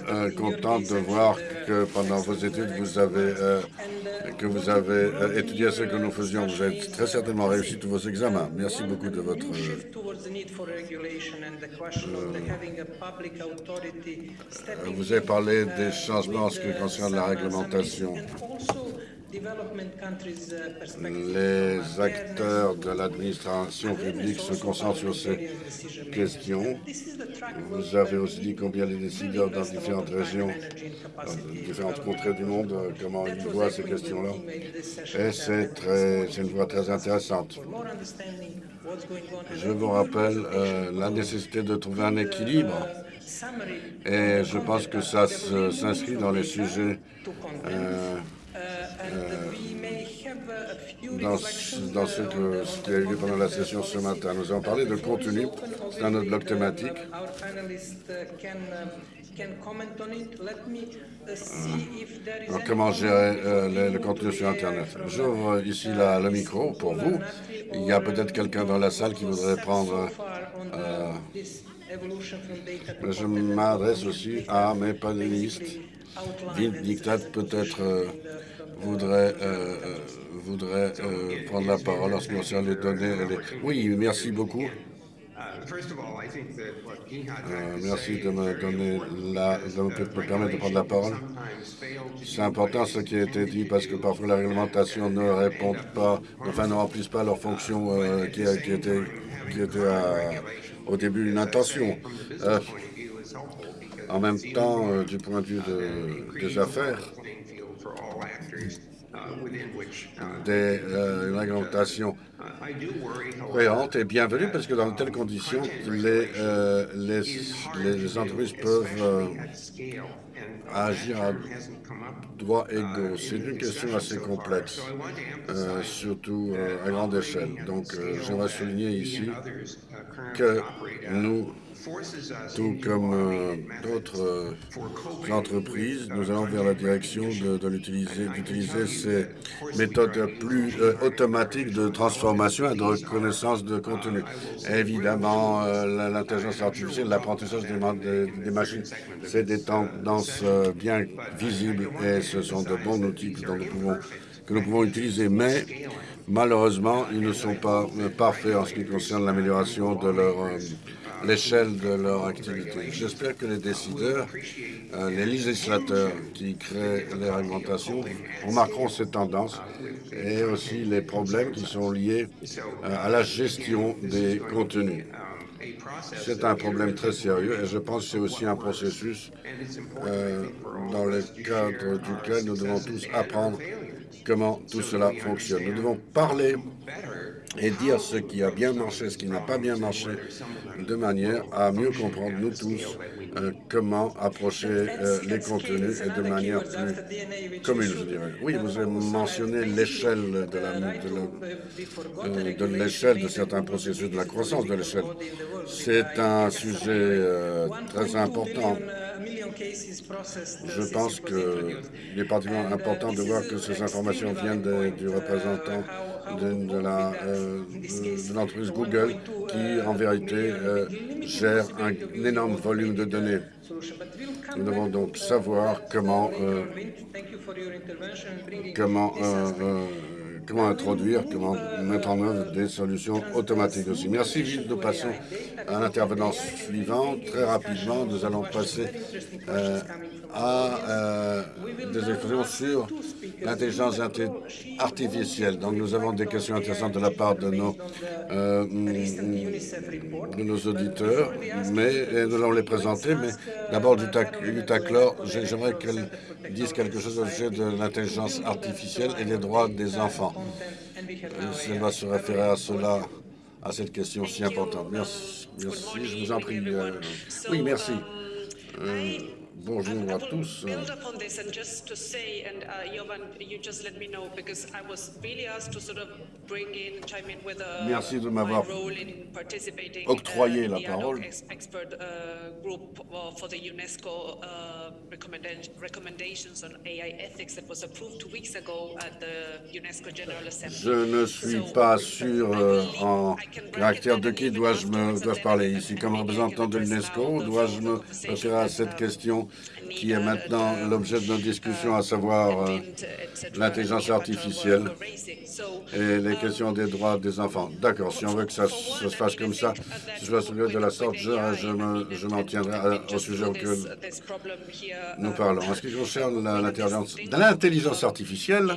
euh, content de voir que pendant vos études, vous avez, que vous avez étudié ce que nous faisions. Vous avez très certainement réussi tous vos examens. Merci beaucoup de votre... vous avez parlé des changements en ce qui concerne la réglementation. Uh, Les acteurs de l'administration publique se concentrent sur ces questions. Vous avez aussi dit combien les décideurs dans différentes régions, dans différentes contrées du monde, euh, comment ils voient ces questions-là. Et c'est une voie très intéressante. Je vous rappelle euh, la nécessité de trouver un équilibre. Et je pense que ça s'inscrit dans les sujets euh, dans, dans ce, que, ce, qui a eu lieu pendant la session ce matin. Nous avons parlé de contenu, c'est un autre bloc thématique. comment gérer euh, le, contenu sur Internet? J'ouvre ici la, le micro pour vous. Il y a peut-être quelqu'un dans la salle qui voudrait prendre... Euh, je m'adresse aussi à mes panélistes. Dictat peut-être euh, voudrait, euh, euh, voudrait prendre la parole lorsqu'on concerne les données. Oui, merci beaucoup. merci de me donner la, permettre de prendre la parole. C'est important ce qui a été dit parce que parfois la réglementation ne répond pas, enfin ne remplissent pas leur fonction qui, qui, était, qui était au début une intention. En même temps, du point de vue des affaires, des euh, une réglementation cohérente et bienvenue parce que dans de telles conditions, les, euh, entreprises peuvent euh, agir à droit égaux. C'est une question assez complexe, surtout à grande échelle. Donc, j'aimerais souligner ici que nous tout comme euh, d'autres euh, entreprises, nous allons vers la direction d'utiliser ces méthodes plus euh, automatiques de transformation et de reconnaissance de contenu. Évidemment, l'intelligence artificielle, l'apprentissage des, machines, c'est des tendances bien visibles et ce sont de bons outils que nous pouvons utiliser. Mais malheureusement, ils ne sont pas parfaits en ce qui concerne l'amélioration de leur l'échelle de leur activité. J'espère que les décideurs, euh, les législateurs qui créent les réglementations remarqueront ces tendances et aussi les problèmes qui sont liés euh, à la gestion des contenus. C'est un problème très sérieux et je pense que c'est aussi un processus euh, dans le cadre duquel nous devons tous apprendre comment tout cela fonctionne. Nous devons parler et dire ce qui a bien marché, ce qui n'a pas bien marché, de manière à mieux comprendre, nous tous, euh, comment approcher euh, les contenus et de manière plus commune, je dirais. Oui, vous avez mentionné l'échelle de la, de, de certains processus, de la croissance de l'échelle. C'est un sujet euh, très important. Je pense qu'il est particulièrement important de voir que ces informations viennent du représentant de, euh, l'entreprise Google qui, en vérité, euh, gère un, énorme volume de données. Nous devons donc savoir comment, euh, comment comment introduire, comment mettre en œuvre des solutions automatiques aussi. Merci. Nous passons à l'intervenant suivant. Très rapidement, nous allons passer euh, à euh, des expressions sur l'intelligence artificielle. Donc, nous avons des questions intéressantes de la part de nos, euh, de nos auditeurs, mais nous allons les présenter. Mais d'abord, Jutta Clore, j'aimerais qu'elle dise quelque chose au sujet de l'intelligence artificielle et des droits des enfants. Elle va se référer à cela, à cette question si importante. Merci, merci je vous en prie. oui, merci. Bonjour à tous. uh, Merci de m'avoir octroyé la parole. uh, uh. Je ne suis pas sûr euh, en caractère de qui dois-je dois parler ici? comme représentant de l'UNESCO. Dois-je me référer à cette question? Qui est maintenant l'objet de nos discussions, à savoir euh, l'intelligence artificielle et les questions des droits des enfants. D'accord, si on veut que ça, se fasse comme ça, si je se de la sorte, je, je me- je m'en tiendrai à- au sujet auquel nous parlons. En ce qui concerne l'intelligence artificielle,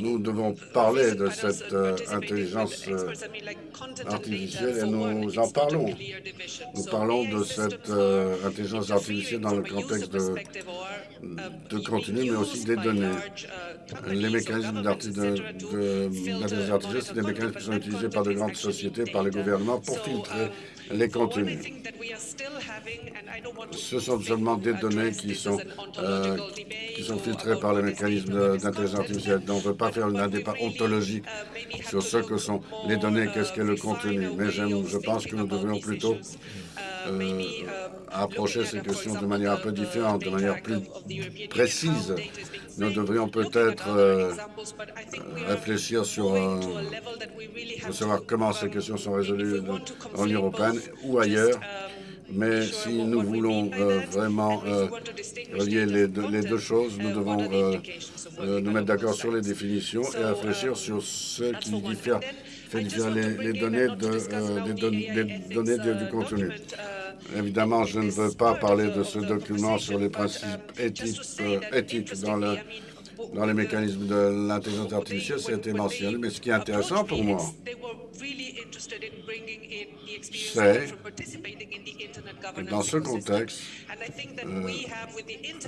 nous devons parler de cette euh, intelligence euh, artificielle et nous en parlons. Nous parlons de cette euh, intelligence artificielle dans le contexte de, de contenu, mais aussi des données. Les mécanismes d'intelligence artificielle, c'est des mécanismes qui sont utilisés par de grandes sociétés, par les gouvernements pour filtrer les contenus. Ce sont seulement des données qui sont, euh, qui sont filtrées par les mécanismes d'intelligence artificielle. Donc, on ne peut pas faire un débat ontologique sur ce que sont les données, qu'est-ce qu'est le contenu. Mais je pense que nous devrions plutôt euh, approcher ces questions de manière un peu différente, de manière plus précise. Nous devrions peut-être euh, réfléchir sur euh, savoir comment ces questions sont résolues en Union européenne ou ailleurs. Mais si nous voulons euh, vraiment euh, relier les deux, les deux choses, nous devons euh, euh, nous mettre d'accord sur les définitions et réfléchir sur ce qui diffère, fait les, les données, de, euh, don- données de- du contenu. Évidemment, je ne veux pas parler de ce document sur les principes éthiques, euh, dans, le, dans les mécanismes de l'intelligence artificielle, été mentionné, mais ce qui est intéressant pour moi, c'est dans ce contexte, euh,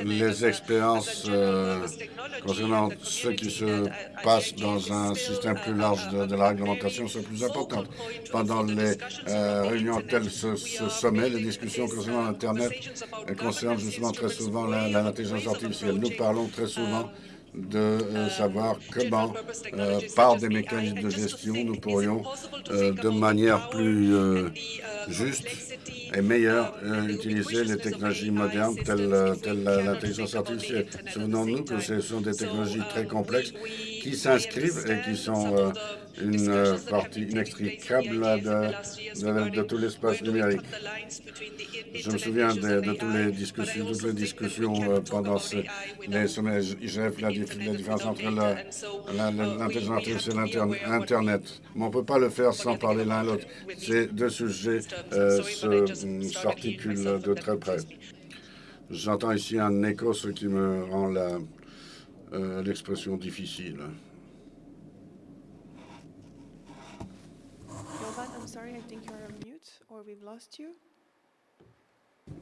les expériences euh, concernant ce qui se passe dans un système plus large de, la réglementation sont plus importantes. Pendant les euh, réunions telles ce, ce sommet, les discussions concernant Internet euh, concernent justement très souvent l'intelligence artificielle. Nous parlons très souvent de euh, savoir comment, euh, par des mécanismes de gestion, nous pourrions, euh, de manière plus euh, juste et meilleure, euh, utiliser les technologies modernes telles, euh, telles l'intelligence artificielle. Souvenons-nous que ce sont des technologies très complexes qui s'inscrivent et qui sont euh, une euh, partie inextricable de, de- de tout l'espace numérique. Je me souviens de, de toutes les discussions, toutes les discussions euh, pendant ce- les sommets IGF, la, dif- la différence entre la- l'intelligence artificielle et l'interne- Internet. Mais on ne peut pas le faire sans parler l'un à l'autre. Ces deux sujets euh, mm, s'articulent de très près. J'entends ici un écho, ce qui me rend euh, l'expression difficile. We've lost you?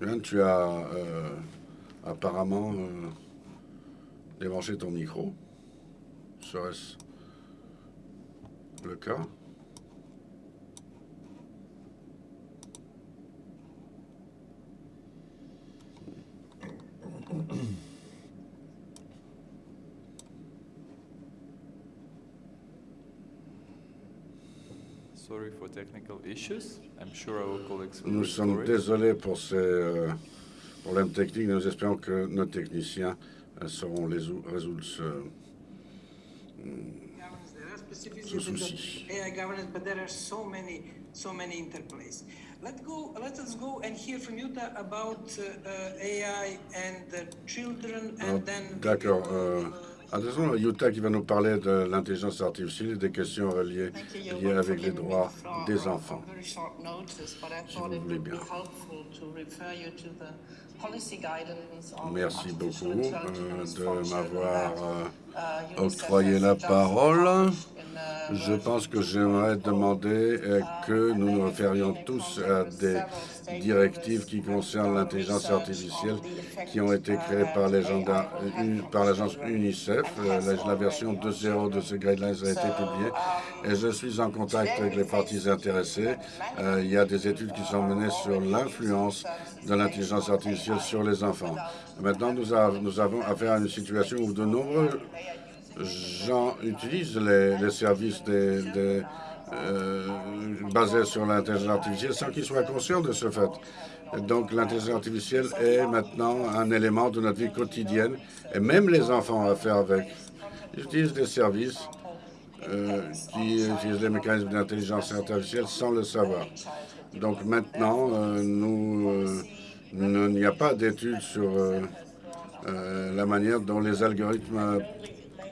Bien, tu as euh, apparemment euh, débranché ton micro. Serait-ce le cas? *clears throat* Nous sommes désolés pour ces euh, problèmes techniques. Nous espérons que nos techniciens euh, sauront les ou- résoudre ce, the souci. AI governance, but there are so many, so many interplays. Let go. Let us go and hear from Yuta about uh, uh, AI and the children, Ah, and then. D'accord. Attention, Yuta qui va nous parler de l'intelligence artificielle et des questions reliées, liées avec les droits des enfants. Si vous voulez bien. Merci beaucoup euh, de m'avoir euh, uh, octroyé la parole. Je pense que j'aimerais demander euh, que nous nous référions tous à des directives qui concernent l'intelligence artificielle qui ont été créées par l'agence UNICEF. Euh, la, version 2.0 de ces guidelines a été publiée et je suis en contact avec les parties intéressées. Euh, il y a des études qui sont menées sur l'influence de l'intelligence artificielle sur les enfants. Maintenant, nous avons affaire à une situation où de nombreux gens utilisent les, services euh, basés sur l'intelligence artificielle sans qu'ils soient conscients de ce fait. Donc l'intelligence artificielle est maintenant un élément de notre vie quotidienne et même les enfants ont affaire avec. Ils utilisent des services euh, qui utilisent les mécanismes d'intelligence artificielle sans le savoir. Donc maintenant, euh, nous, il n'y a pas d'études sur la manière dont les algorithmes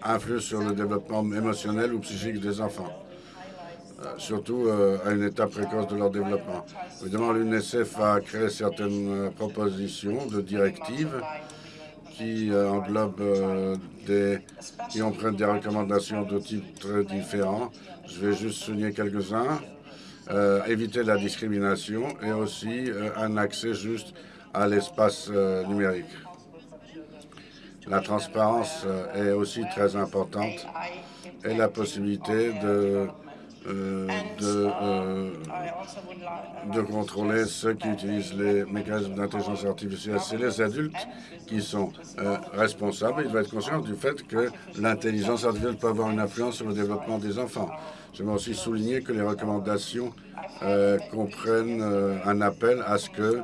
influe sur le développement émotionnel ou psychique des enfants, euh, surtout euh, à une étape précoce de leur développement. Évidemment, l'UNICEF a créé certaines euh, propositions de directives qui englobent des, qui empruntent des recommandations de types très différents. Je vais juste souligner quelques-uns. éviter la discrimination et aussi un accès juste à l'espace numérique. La transparence euh, est aussi très importante et la possibilité de, euh, euh, de, contrôler ceux qui utilisent les mécanismes d'intelligence artificielle. C'est les adultes qui sont responsables. Ils doivent être conscients du fait que l'intelligence artificielle peut avoir une influence sur le développement des enfants. J'aimerais aussi souligner que les recommandations comprennent un appel à ce que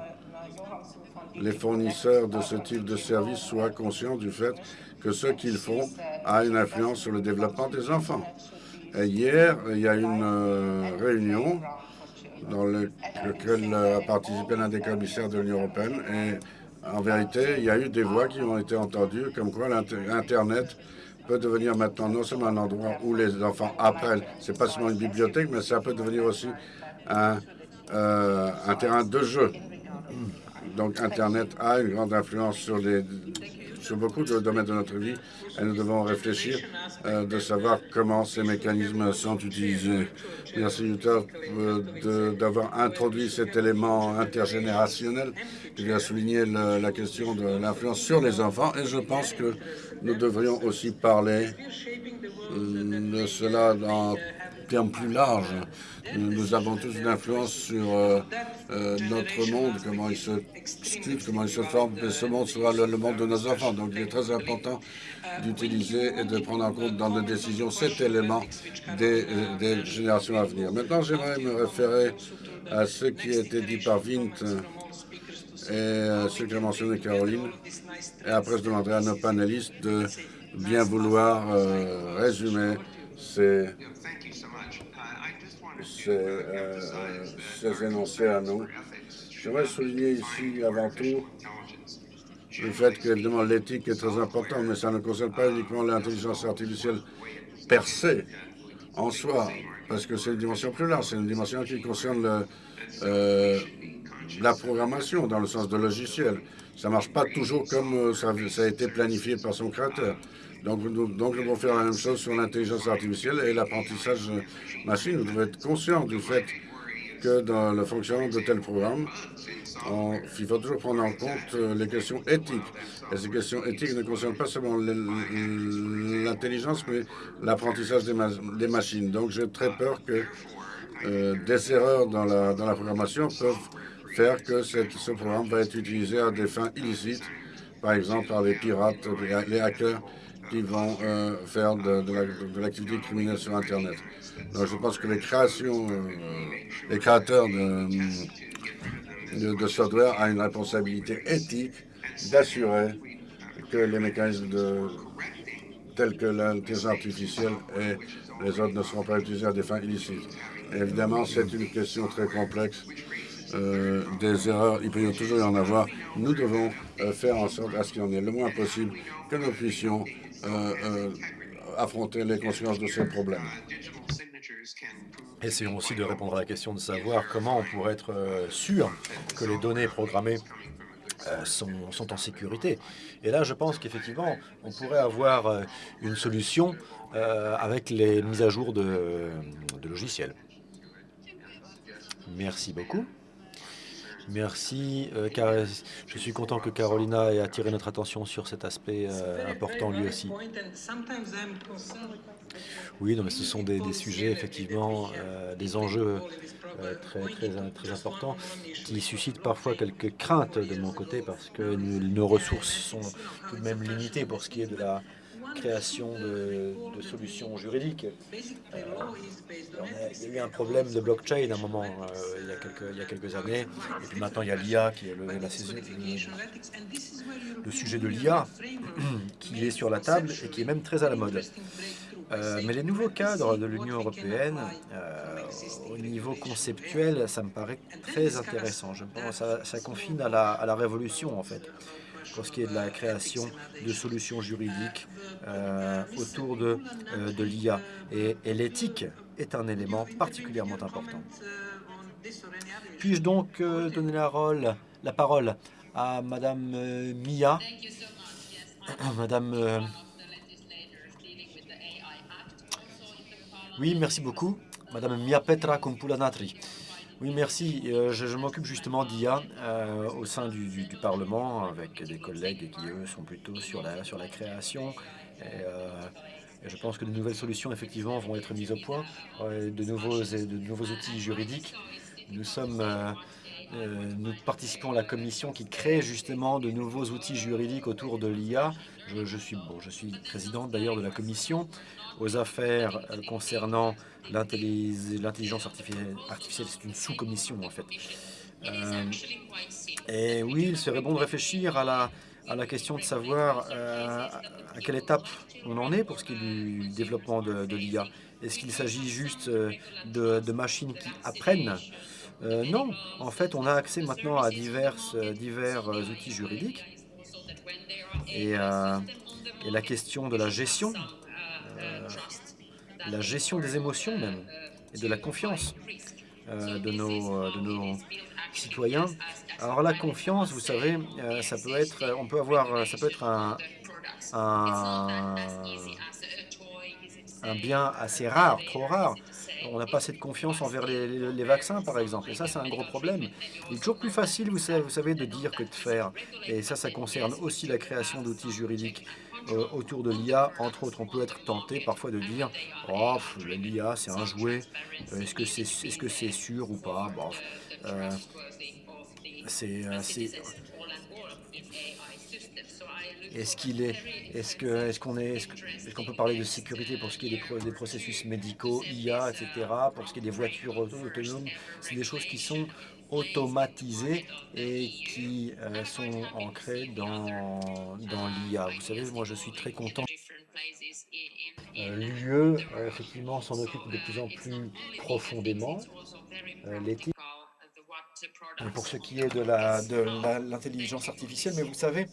les fournisseurs de ce type de service soient conscients du fait que ce qu'ils font a une influence sur le développement des enfants. hier, il y a une euh, réunion dans laquelle a participé l'un des commissaires de l'Union européenne et en vérité, il y a eu des voix qui ont été entendues comme quoi l'Internet peut devenir maintenant non seulement un endroit où les enfants apprennent, c'est pas seulement une bibliothèque, mais ça peut devenir aussi un, euh, un terrain de jeu. Donc Internet a une grande influence sur, les, sur beaucoup de domaines de notre vie et nous devons réfléchir euh, de savoir comment ces mécanismes sont utilisés. Merci Utah euh, d'avoir introduit cet élément intergénérationnel qui a souligné la question de l'influence sur les enfants et je pense que nous devrions aussi parler euh, de cela dans termes plus larges nous avons tous une influence sur euh, euh, notre monde, comment il se sculpte, comment il se forme, et ce monde sera le, monde de nos enfants. Donc il est très important d'utiliser et de prendre en compte dans nos décisions cet élément des, euh, générations à venir. Maintenant, j'aimerais me référer à ce qui a été dit par Vint et ce qu'a mentionné Caroline. Et après, je demanderai à nos panélistes de bien vouloir résumer ces ces, énoncés à nous. J'aimerais souligner ici avant tout le fait que l'éthique est très importante, mais ça ne concerne pas uniquement l'intelligence artificielle per se, en soi, parce que c'est une dimension plus large, c'est une dimension qui concerne euh, la programmation dans le sens de logiciel. Ça ne marche pas toujours comme euh, ça, a été planifié par son créateur. Donc, nous, donc, nous devons faire la même chose sur l'intelligence artificielle et l'apprentissage machine. Nous devons être conscients du fait que dans le fonctionnement de tels programmes, il faut toujours prendre en compte euh, les questions éthiques. Et ces questions éthiques ne concernent pas seulement l'intelligence, mais l'apprentissage des, machines. Donc j'ai très peur que euh, des erreurs dans la, dans la programmation peuvent faire que ce programme va être utilisé à des fins illicites, par exemple par les pirates, les hackers, qui vont euh, faire de, l'activité criminelle sur Internet. Donc je pense que les créations, euh, les créateurs de, de, software ont une responsabilité éthique d'assurer que les mécanismes de, tels que l'intelligence artificielle et les autres ne seront pas utilisés à des fins illicites. évidemment, c'est une question très complexe. Euh, des erreurs, il peut toujours y en avoir. Nous devons faire en sorte à ce qu'il y en ait le moins possible, que nous puissions affronter les conséquences de ces problèmes. Essayons aussi de répondre à la question de savoir comment on pourrait être euh, sûr que les données programmées sont, en sécurité. Et là, je pense qu'effectivement, on pourrait avoir une solution avec les mises à jour de logiciels. Merci beaucoup. Merci. car je suis content que Carolina ait attiré notre attention sur cet aspect important lui aussi. Oui, non, mais ce sont des, sujets, effectivement, des enjeux très, très, très importants qui suscitent parfois quelques craintes de mon côté parce que nos ressources sont tout de même limitées pour ce qui est de la création de, solutions juridiques. Euh, il y a eu un problème de blockchain à un moment, euh, il, y a quelques, années, et puis maintenant il y a l'IA qui est le, la, le sujet de l'IA *clears throat* qui est sur la table et qui est même très à la mode. Euh, mais les nouveaux cadres de l'Union européenne, au niveau conceptuel, ça me paraît très intéressant. Je pense ça, ça confine à la révolution, en fait pour ce qui est de la création de solutions juridiques euh, autour de, euh, de l'IA. Et, l'éthique est un élément particulièrement important. Puis-je donc euh, donner la, la parole à Madame Mia? *coughs* Madame... Oui, merci beaucoup. Madame Mia Petra Kumpulanatri. Oui, merci. Euh, je, m'occupe justement d'IA euh, au sein du, Parlement avec des collègues qui, eux, sont plutôt sur la, sur la création. Euh, et, je pense que de nouvelles solutions, effectivement, vont être mises au point, de, nouveaux, de nouveaux outils juridiques. Nous sommes... nous participons à la commission qui crée justement de nouveaux outils juridiques autour de l'IA. Je, suis, bon, je suis président d'ailleurs de la commission aux affaires concernant L'intelligence artificielle, c'est une sous-commission, en fait. Euh, et oui, il serait bon de réfléchir à la, à la question de savoir euh, à quelle étape on en est pour ce qui est du développement de, l'IA. Est-ce qu'il s'agit juste euh, de, machines qui apprennent? Non, en fait, on a accès maintenant à divers, divers outils juridiques. Et, et, la question de la gestion la gestion des émotions même, et de la confiance euh, de, nos, euh, de nos citoyens. Alors la confiance, vous savez, euh, ça peut être, on peut avoir, ça peut être un, un, un bien assez rare, trop rare. On n'a pas assez de confiance envers les, les, vaccins, par exemple. Et ça, c'est un gros problème. Il est toujours plus facile, vous savez, vous savez, de dire que de faire. Et ça, ça concerne aussi la création d'outils juridiques. Euh, autour de l'IA. Entre autres, on peut être tenté parfois de dire « Oh, l'IA, c'est un jouet. Euh, est-ce que c'est est -ce sûr ou pas? Bon, euh, C'est... est-ce qu'il est, est-ce que, est-ce qu'on est, peut parler de sécurité pour ce qui est des, processus médicaux, IA, etc. Pour ce qui est des voitures autonomes, c'est des choses qui sont automatisées et qui euh, sont ancrées dans, dans l'IA. Vous savez, moi je suis très content. Euh, L'UE, euh, effectivement, s'en occupe de plus en plus profondément. L'éthique, pour ce qui est de l'intelligence la, artificielle, mais vous savez,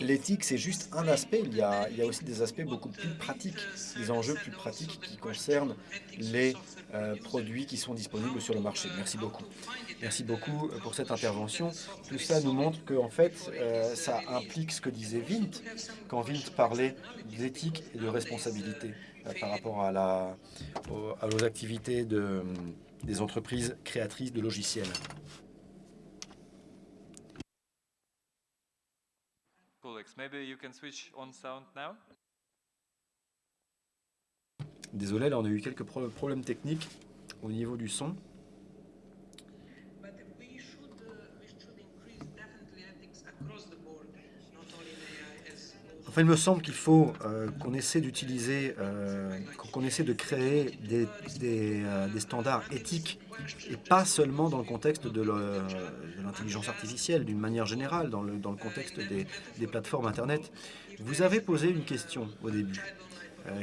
L'éthique, c'est juste un aspect. Il y, a, aussi des aspects beaucoup plus pratiques, des enjeux plus pratiques qui concernent les produits qui sont disponibles sur le marché. Merci beaucoup. Merci beaucoup euh, pour cette intervention. Tout ça nous montre que, en fait, euh, ça implique ce que disait Vint quand Vint parlait d'éthique et de responsabilité par rapport à, la, aux, activités de, des entreprises créatrices de logiciels. Désolé, là on a eu quelques problèmes techniques au niveau du son. Enfin, il me semble qu'il faut euh, qu'on essaie d'utiliser, euh, qu'on essaie de créer des, euh, des, standards éthiques et pas seulement dans le contexte de l'intelligence artificielle, d'une manière générale, dans le, contexte des, plateformes Internet. Vous avez posé une question au début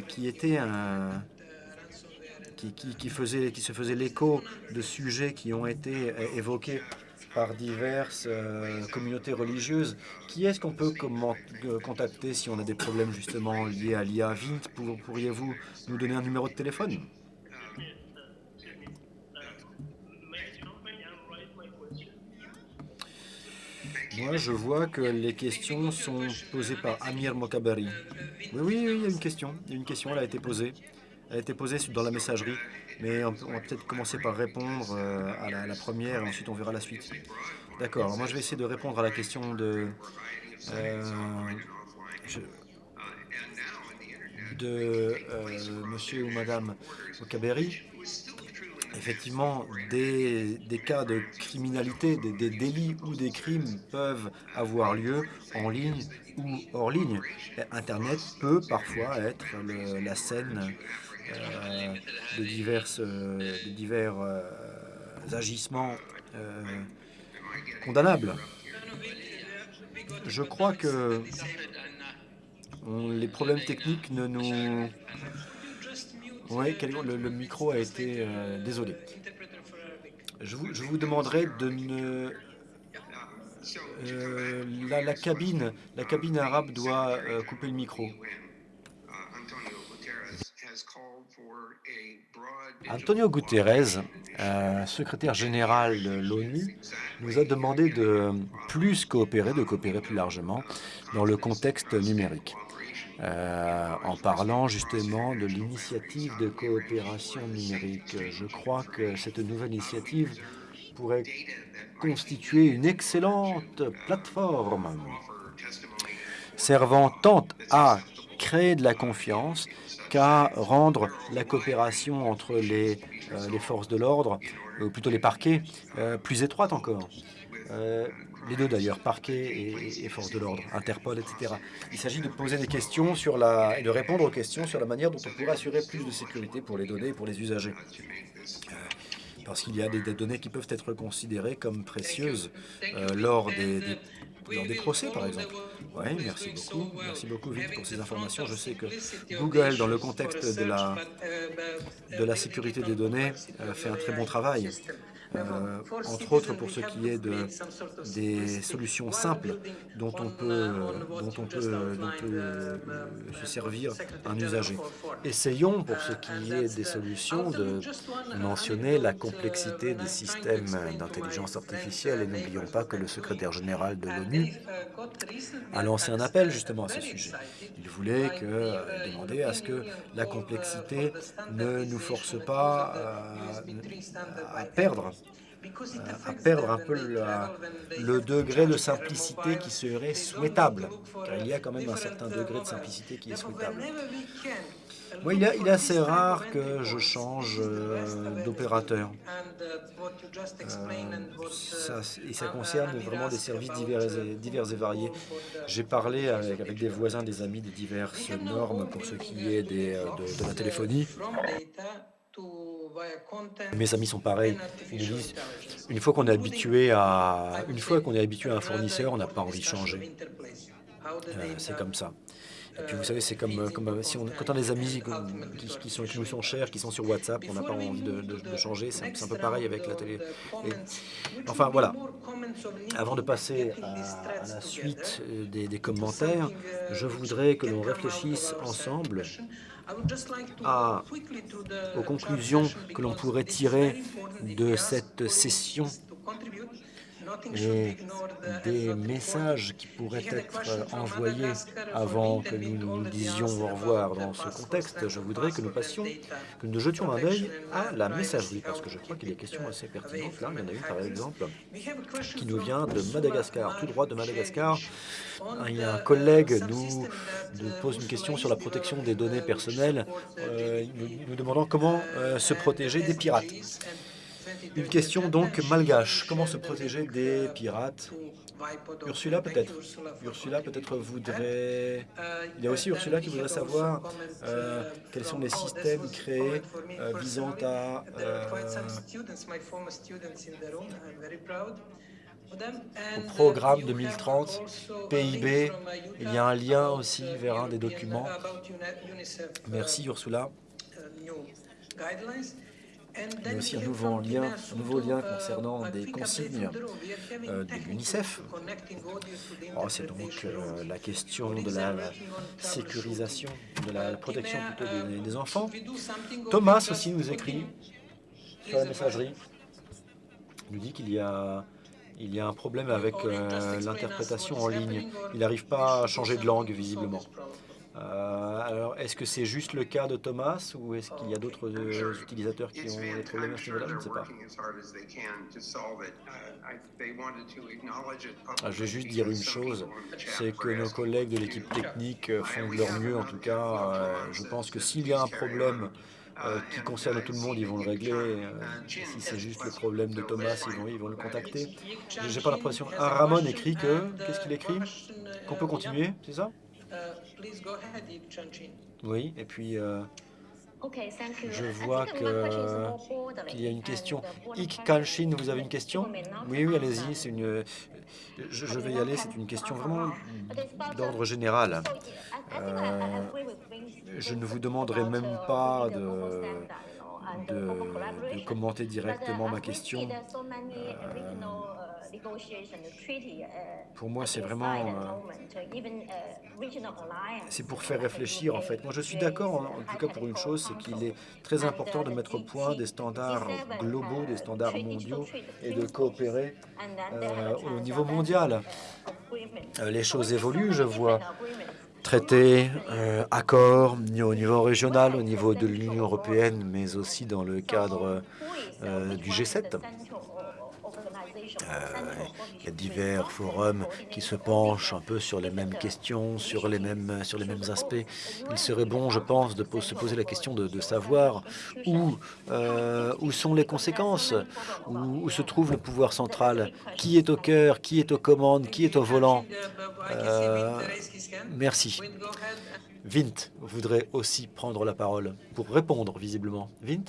qui était un, qui, faisait, qui se faisait l'écho de sujets qui ont été évoqués par diverses euh, communautés religieuses. Qui est-ce qu'on peut euh, contacter si on a des problèmes justement liés à l'IA Pourriez-vous nous donner un numéro de téléphone? Moi, je vois que les questions sont posées par Amir Mokabari. Oui, oui, oui, il y a une question. Il y a une question, elle a été posée. Elle a été posée dans la messagerie. Mais on, va peut-être commencer par répondre euh, à la, première et ensuite on verra la suite. D'accord, moi je vais essayer de répondre à la question de... Euh, euh, monsieur ou madame Okaberi, effectivement, des, cas de criminalité, des, délits ou des crimes peuvent avoir lieu en ligne ou hors ligne. Internet peut parfois être la scène euh, de divers agissements condamnables. Je crois que les problèmes techniques ne nous... Oui, le, micro a été... Euh, désolé. Je vous, je demanderai de ne... Euh, la, cabine, la cabine arabe doit euh, couper le micro. Antonio Guterres, secrétaire général de l'ONU, nous a demandé de plus coopérer, de coopérer plus largement dans le contexte numérique. Euh, en parlant justement de l'initiative de coopération numérique. Je crois que cette nouvelle initiative pourrait constituer une excellente plateforme servant tant à créer de la confiance qu'à rendre la coopération entre les, euh, forces de l'ordre, ou plutôt les parquets, euh, plus étroite encore les deux d'ailleurs, parquet et, force de l'ordre, Interpol, etc. Il s'agit de poser des questions sur la, et de répondre aux questions sur la manière dont on pourrait assurer plus de sécurité pour les données et pour les usagers. Parce qu'il y a des, données qui peuvent être considérées comme précieuses euh, lors des, des procès, par exemple. Oui, merci beaucoup. Merci beaucoup, Vite, pour ces informations. Je sais que Google, dans le contexte de la, de la sécurité des données, euh, fait un très bon travail. Euh, entre autres pour ce qui est de, des solutions simples dont on peut, dont on peut, euh, se servir un usager. Essayons, pour ce qui est des solutions, de mentionner la complexité des systèmes d'intelligence artificielle. Et n'oublions pas que le secrétaire général de l'ONU a lancé un appel justement à ce sujet. Il voulait que, demander à ce que la complexité ne nous force pas à perdre à perdre un peu le degré de simplicité qui serait souhaitable, car il y a quand même un certain degré de simplicité qui est souhaitable. Moi, il, est, assez rare que je change euh, d'opérateur. Euh, et ça concerne vraiment des services divers et, divers et variés. J'ai parlé avec, avec, des voisins, des amis, des diverses normes pour ce qui est des, euh, de la téléphonie. Mes amis sont pareils. une fois qu'on est habitué à une fois qu'on est habitué à un fournisseur, on n'a pas envie de changer. Euh, c'est comme ça. Et puis vous savez, c'est comme, si on, quand on a des amis qui, sont, qui nous sont chers, qui sont sur WhatsApp, on n'a pas envie de, changer. C'est un peu pareil avec la télé. enfin voilà. Avant de passer à, la suite des, des commentaires, je voudrais que l'on réfléchisse ensemble à, aux conclusions que l'on pourrait tirer de cette session et des messages qui pourraient être envoyés avant que nous nous disions au revoir dans ce contexte, je voudrais que nous passions, que nous jetions un œil à la messagerie, parce que je crois qu'il y a des questions assez pertinentes. Là, il y en a une, par exemple, qui nous vient de Madagascar, tout droit de Madagascar. Il y a un collègue nous, nous pose une question sur la protection des données personnelles, euh, nous, nous demandant comment euh, se protéger des pirates. Une question donc malgache. Comment se protéger des pirates? Ursula peut-être. Ursula peut-être voudrait... Il y a aussi Ursula qui voudrait savoir euh, quels sont les systèmes créés euh, visant à... Euh, au programme 2030, PIB, il y a un lien aussi vers un des documents. Merci Ursula. Il y a aussi un nouveau lien, un nouveau lien concernant des consignes euh, de l'UNICEF. Oh, c'est donc euh, la question de la sécurisation, de la protection plutôt des, enfants. Thomas aussi nous écrit sur la messagerie. Il nous dit qu'il y a il y a un problème avec euh, l'interprétation en ligne. Il n'arrive pas à changer de langue, visiblement. Euh, alors, est-ce que c'est juste le cas de Thomas ou est-ce qu'il y a d'autres euh, utilisateurs qui ont des problèmes à ce niveau-là? Je ne sais pas. Ah, je vais juste dire une chose, c'est que nos collègues de l'équipe technique font de leur mieux. En tout cas, je pense que s'il y a un problème euh, qui concerne tout le monde, ils vont le régler. Euh, si c'est juste le problème de Thomas, ils vont, ils vont le contacter. J'ai pas l'impression. Ah, Ramon écrit que... Qu'est-ce qu'il écrit? Qu'on peut continuer, c'est ça? Oui, et puis... Euh, je vois qu'il y a une question. Ik Kanshin, vous avez une question? Oui, oui, allez-y. C'est une. Je, je, vais y aller. C'est une question vraiment d'ordre général. Euh, je ne vous demanderai même pas de, de, commenter directement ma question. Euh, pour moi, c'est vraiment... c'est pour faire réfléchir, en fait. Moi, je suis d'accord, en, tout cas pour une chose, c'est qu'il est très important de mettre au point des standards globaux, des standards mondiaux, et de coopérer euh, au niveau mondial. les choses évoluent, je vois traités, euh, accords au niveau régional, au niveau de l'Union européenne, mais aussi dans le cadre euh, du G7. Euh, il y a divers forums qui se penchent un peu sur les mêmes questions, sur les mêmes, sur les mêmes aspects. Il serait bon, je pense, de se poser la question de, savoir où, euh, où sont les conséquences, où, se trouve le pouvoir central, qui est au cœur, qui est aux commandes, qui est au volant? Euh, merci. Vint voudrait aussi prendre la parole pour répondre, visiblement. Vint?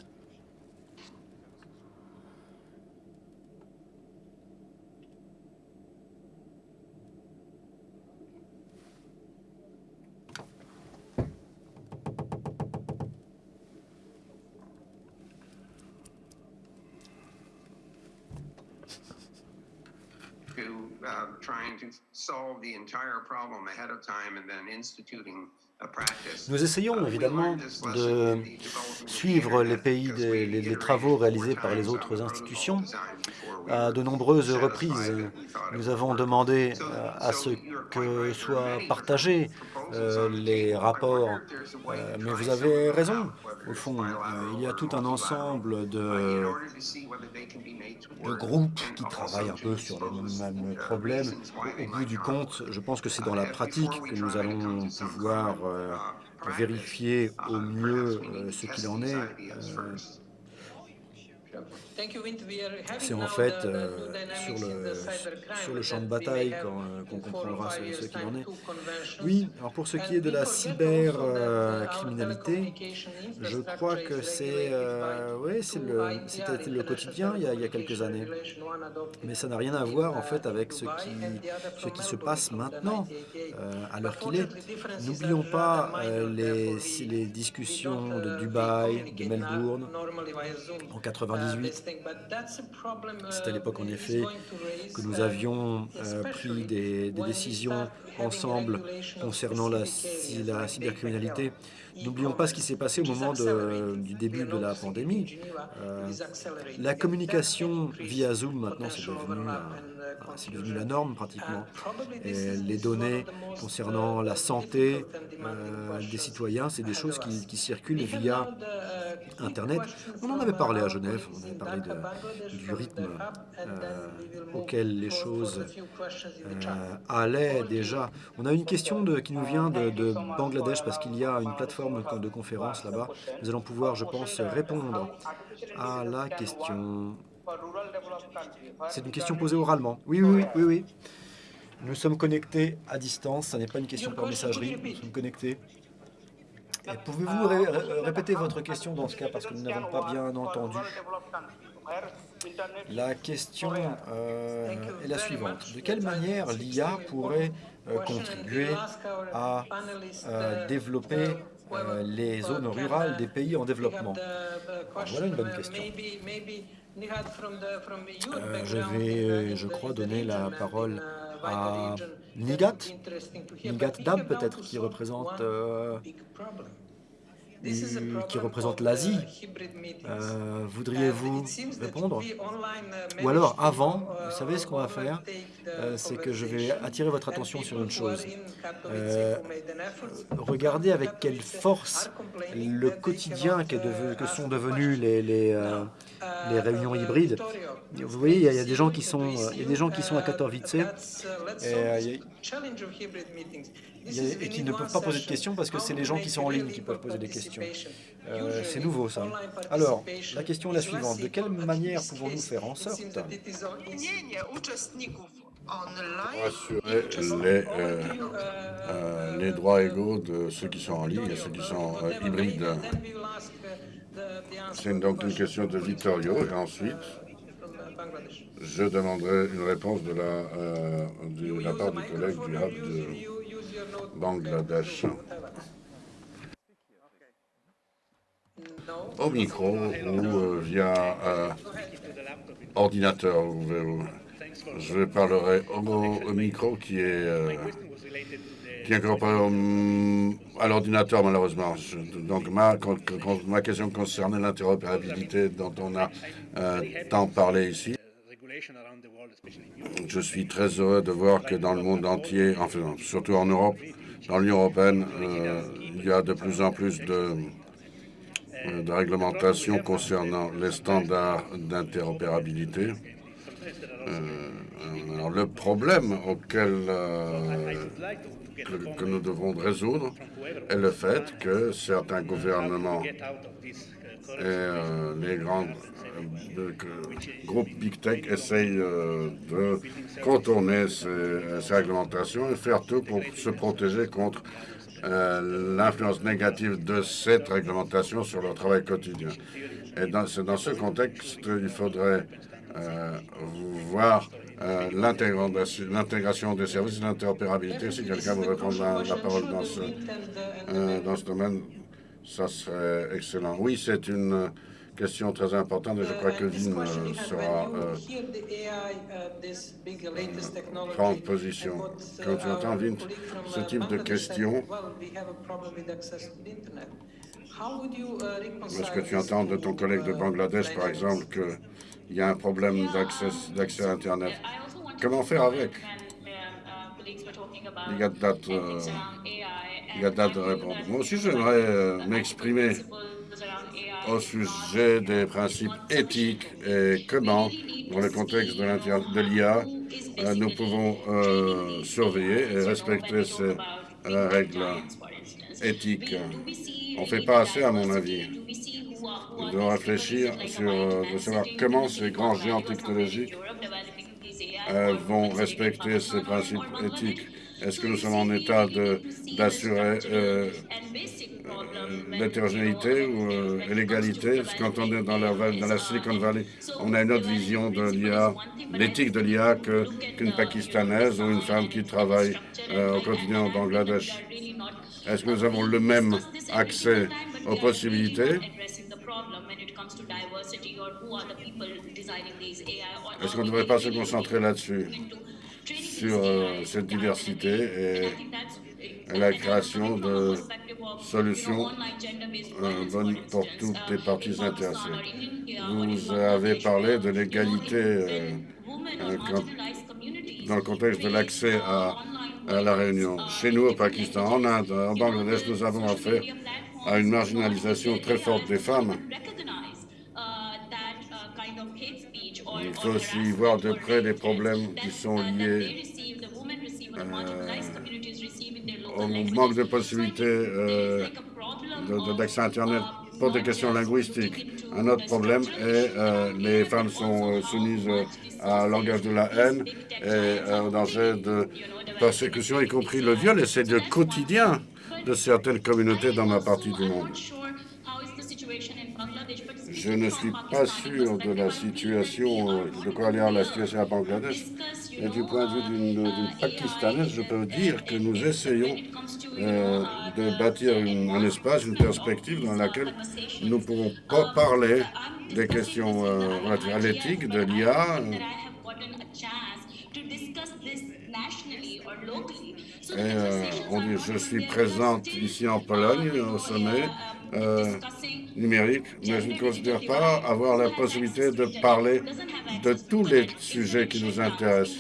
Nous essayons évidemment de suivre les pays, les, travaux réalisés par les autres institutions. à de nombreuses reprises. Nous avons demandé euh, à ce que soient partagés euh, les rapports, euh, mais vous avez raison. Au fond, il y a tout un ensemble de, groupes qui travaillent un peu sur les mêmes problèmes. Au bout du compte, je pense que c'est dans la pratique que nous allons pouvoir vérifier au mieux ce qu'il en est. C'est en fait euh, sur, le, sur le champ de bataille euh, qu'on comprendra ce, ce qu'il en est. Oui, alors pour ce qui est de la cybercriminalité, je crois que c'est euh, oui, c'était le, le quotidien il y, a, il y, a, quelques années. Mais ça n'a rien à voir en fait avec ce qui, ce qui se passe maintenant, à l'heure qu'il est. N'oublions pas les, les discussions de Dubaï, de Melbourne, en 98, c'est à l'époque, en effet, que nous avions euh, pris des, décisions ensemble concernant la, la cybercriminalité. N'oublions pas ce qui s'est passé au moment du début de la pandémie. Euh, la communication via Zoom, maintenant, c'est devenu c'est devenu la norme pratiquement. Et les données concernant la santé euh, des citoyens, c'est des choses qui, circulent via Internet. On en avait parlé à Genève, on avait parlé du rythme euh, auquel les choses euh, allaient déjà. On a une question de, qui nous vient de, de Bangladesh parce qu'il y a une plateforme de conférence là-bas. Nous allons pouvoir, je pense, répondre à la question. C'est une question posée oralement. Oui, oui, oui, oui. Nous sommes connectés à distance, ce n'est pas une question par messagerie, nous sommes connectés. Pouvez-vous répéter votre question dans ce cas, parce que nous n'avons pas bien entendu La question euh, est la suivante. De quelle manière l'IA pourrait euh, contribuer à euh, développer les zones rurales des pays en développement? Voilà une bonne question. Euh, je vais, euh, je crois, donner la parole à Nigat, Nigat Dab peut-être, qui représente euh, qui représente l'Asie. Euh, Voudriez-vous répondre Ou alors, avant, vous savez ce qu'on va faire euh, C'est que je vais attirer votre attention sur une chose. Euh, regardez avec quelle force le quotidien que, que sont devenus les, les, les, réunions hybrides. Vous voyez, il y, a, des gens qui sont, il y a des gens qui sont à Katowice et, et qui ne peuvent pas poser de questions parce que c'est les gens qui sont en ligne qui peuvent poser des questions. Euh, c'est nouveau, ça. Alors, la question est la suivante. De quelle manière pouvons-nous faire en sorte assurer les, euh, euh, les droits égaux de ceux qui sont en ligne et ceux qui sont hybrides C'est donc une question de Vittorio. Et ensuite, je demanderai une réponse de la, de la part du collègue du Hub de Bangladesh. Au micro ou euh, via euh, ordinateur. Je parlerai au, micro qui est, euh, qui à l'ordinateur malheureusement. donc ma, ma question concerne l'interopérabilité dont on a tant parlé ici. Je suis très heureux de voir que dans le monde entier, enfin surtout en Europe, dans l'Union européenne, euh, il y a de plus en plus de, euh, de réglementations concernant les standards d'interopérabilité. Euh, le problème auquel que, que, nous devons résoudre est le fait que certains gouvernements et les grandes le groupe Big Tech essaye euh, de contourner ces, réglementations et faire tout pour se protéger contre euh, l'influence négative de cette réglementation sur leur travail quotidien. Et c'est dans ce contexte qu'il faudrait euh, voir l'intégration des services l'interopérabilité. Si quelqu'un veut prendre la, parole dans ce domaine, ça serait excellent. Oui, c'est une question très importante et je crois que Vin euh, sera euh, prendre position. Quand tu entends, Vin, ce type de questions, est-ce que tu entends de ton collègue de Bangladesh, par exemple, qu'il y a un problème d'accès à Internet Comment faire avec? Il y a euh, il y a date de répondre. Moi aussi, j'aimerais m'exprimer au sujet des principes éthiques et comment, dans le contexte de l'IA, euh, nous pouvons euh, surveiller et respecter ces euh, règles éthiques. On ne fait pas assez, à mon avis, de réfléchir sur de savoir comment ces grands géants technologiques vont respecter ces principes éthiques. Est-ce que nous sommes en état d'assurer l'hétérogénéité ou euh, l'égalité? Quand on est dans la, dans la Silicon Valley, on a une autre vision de l'IA, l'éthique de l'IA qu'une Pakistanaise ou une femme qui travaille euh, au quotidien au Bangladesh. Est-ce que nous avons le même accès aux possibilités? Est-ce qu'on ne devrait pas se concentrer là-dessus, sur euh, cette diversité et la création de solutions euh, bonnes pour toutes les parties intéressées. Vous avez parlé de l'égalité euh, euh, dans le contexte de l'accès à, la réunion. Chez nous, au Pakistan, en Inde, en Bangladesh, nous avons affaire à une marginalisation très forte des femmes. Il faut aussi voir de près les problèmes qui sont liés au manque de possibilités euh, d'accès à Internet pour des questions linguistiques. Un autre problème est euh, les femmes sont euh, soumises à langage de la haine et au danger de persécution, y compris le viol, et c'est le quotidien de certaines communautés dans ma partie du monde. Je ne suis pas sûr de la situation, de quoi aller la situation à Bangladesh, mais du point de vue d'une Pakistanaise, je peux dire que nous essayons euh, de bâtir un espace, une perspective dans laquelle nous pourrons pas parler des questions euh, relatives à l'éthique, de l'IA, et euh, je suis présente ici en Pologne au sommet numérique, mais je ne considère pas avoir la possibilité de parler de tous les sujets qui nous intéressent.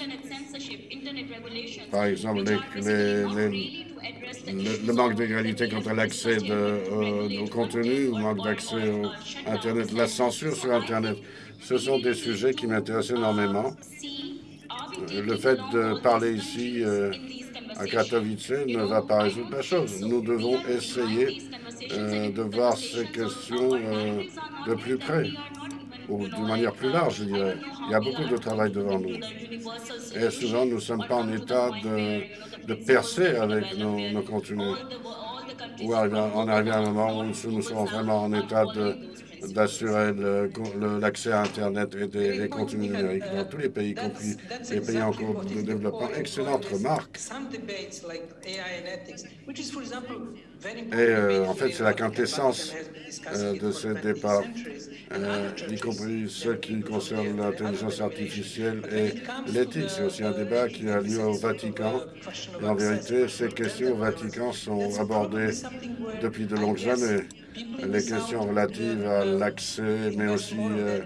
Par exemple, le, manque d'égalité quant à l'accès au contenu, le manque d'accès à Internet, la censure sur Internet. Ce sont des sujets qui m'intéressent énormément. Le fait de parler ici à Katowice ne va pas résoudre la chose. Nous devons essayer euh, de voir ces questions euh, de plus près, ou de manière plus large, je dirais. Il y a beaucoup de travail devant nous. Et souvent, nous ne sommes pas en état de, percer avec nos, contenus. Ou on arrive à un moment où nous sommes vraiment en état de d'assurer l'accès à Internet et des contenus numériques dans tous les pays, y compris les pays en cours de développement. Excellente remarque. Et euh, en fait, c'est la quintessence euh, de ce débat, euh, y compris ce qui concerne l'intelligence artificielle et l'éthique. C'est aussi un débat qui a lieu au Vatican. Et en vérité, ces questions au Vatican sont abordées depuis de longues années les questions relatives à l'accès, mais aussi euh,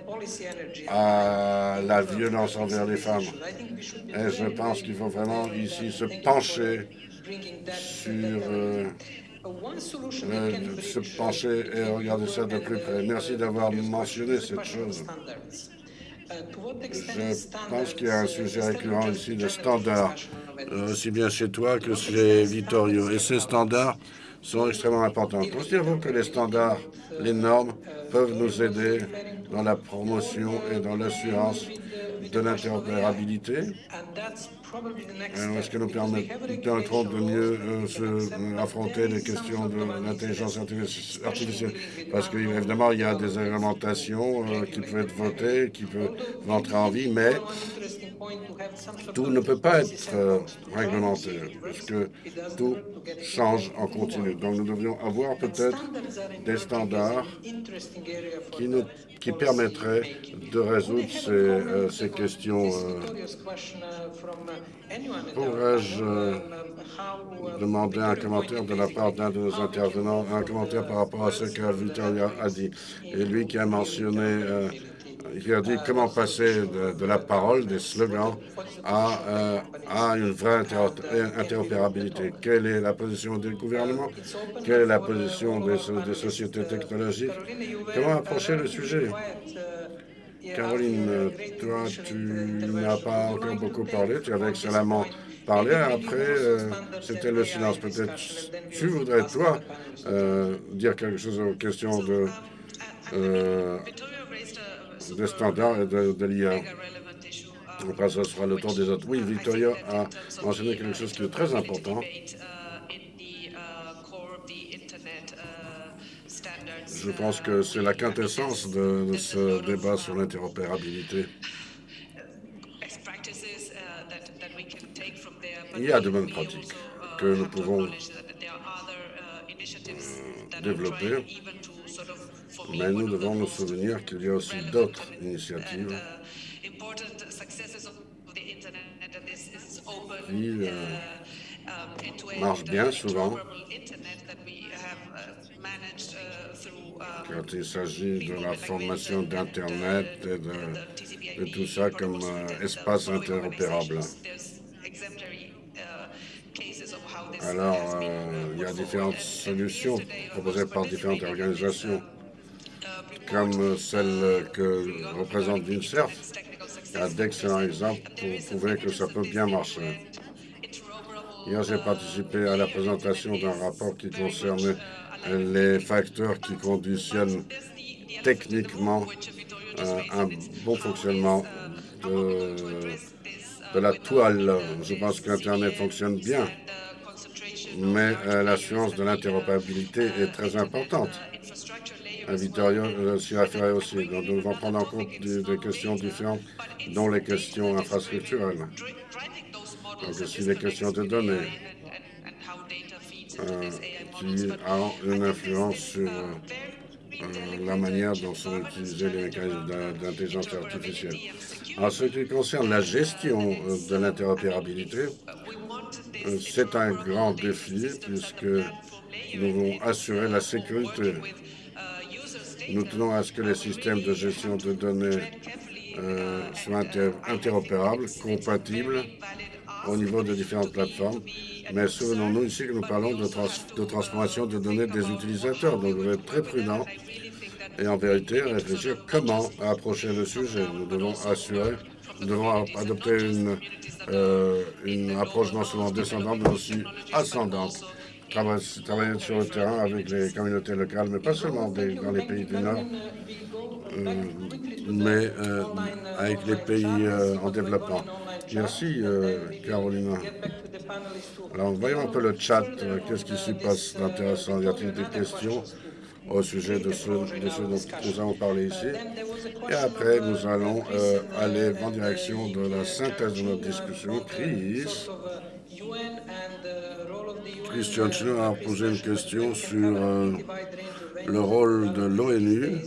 à la violence envers les femmes. Et je pense qu'il faut vraiment ici se pencher sur euh, se pencher et regarder ça de plus près. Merci d'avoir mentionné cette chose. Je pense qu'il y a un sujet récurrent ici de standards, euh, aussi bien chez toi que chez Vittorio. Et ces standards sont extrêmement importantes. Considérez-vous que les standards, les normes peuvent nous aider dans la promotion et dans l'assurance de l'interopérabilité? Est-ce que nous permettront de mieux euh, euh, affronter les questions de l'intelligence artificielle? Parce qu'évidemment, il y a des réglementations euh, qui peuvent être votées, qui peuvent entrer en vie, mais tout ne peut pas être réglementé, parce que tout change en continu. Donc nous devrions avoir peut-être des standards qui nous qui permettrait de résoudre ces, ces questions. Pourrais-je demander un commentaire de la part d'un de nos intervenants, un commentaire par rapport à ce que Victoria a dit, et lui qui a mentionné il a dit comment passer de, la parole, des slogans, à, euh, à une vraie interopérabilité? Quelle est la position du gouvernement? Quelle est la position des, sociétés technologiques? Comment approcher le sujet? Caroline, toi, tu n'as pas encore beaucoup parlé, tu avais excellemment parlé. Après, euh, c'était le silence. Peut-être tu voudrais, toi, euh, dire quelque chose aux questions de standards et de, de l'IA. Après, ce sera le tour des autres. Oui, Victoria a mentionné quelque chose qui est très important. Je pense que c'est la quintessence de, ce débat sur l'interopérabilité. Il y a de bonnes pratiques que nous pouvons développer mais nous devons nous souvenir qu'il y a aussi d'autres initiatives. Qui euh, marchent bien souvent. Quand il s'agit de la formation d'Internet et de, tout ça comme euh, espace interopérable. Alors, euh, il y a différentes solutions proposées par différentes organisations comme celle que représente Vincerf, a d'excellents exemples pour prouver que ça peut bien marcher. Hier, j'ai participé à la présentation d'un rapport qui concernait les facteurs qui conditionnent techniquement euh, un bon fonctionnement de, de, la toile. Je pense qu'Internet fonctionne bien, mais euh, l'assurance de l'interopérabilité est très importante. Vittorio euh, s'y référait aussi. Donc, nous devons prendre en compte des, questions différentes, dont les questions infrastructurelles. Donc, aussi les questions de données, euh, qui ont une influence sur euh, la manière dont sont utilisés les mécanismes d'intelligence artificielle. En ce qui concerne la gestion de l'interopérabilité, c'est un grand défi puisque Nous devons assurer la sécurité. Nous tenons à ce que les systèmes de gestion de données euh, soient interopérables, compatibles au niveau de différentes plateformes. Mais souvenons-nous ici que nous parlons de, de, transformation de données des utilisateurs. Donc, nous devons être très prudents et en vérité réfléchir comment approcher le sujet. Nous devons assurer, nous devons adopter une, euh, une approche non seulement descendante, mais aussi ascendante. Travailler sur le terrain avec les communautés locales, mais pas seulement dans les pays du Nord, euh, mais euh, avec les pays euh, en développement. Merci, Carolina. Alors, voyons un peu le chat. Qu'est-ce qui s'y passe d'intéressant Y a-t-il des questions au sujet de ce, de dont nous avons parlé ici? Et après, nous allons aller en direction de la synthèse de notre discussion. Chris, Christian Schiller a posé une question sur euh, le rôle de l'ONU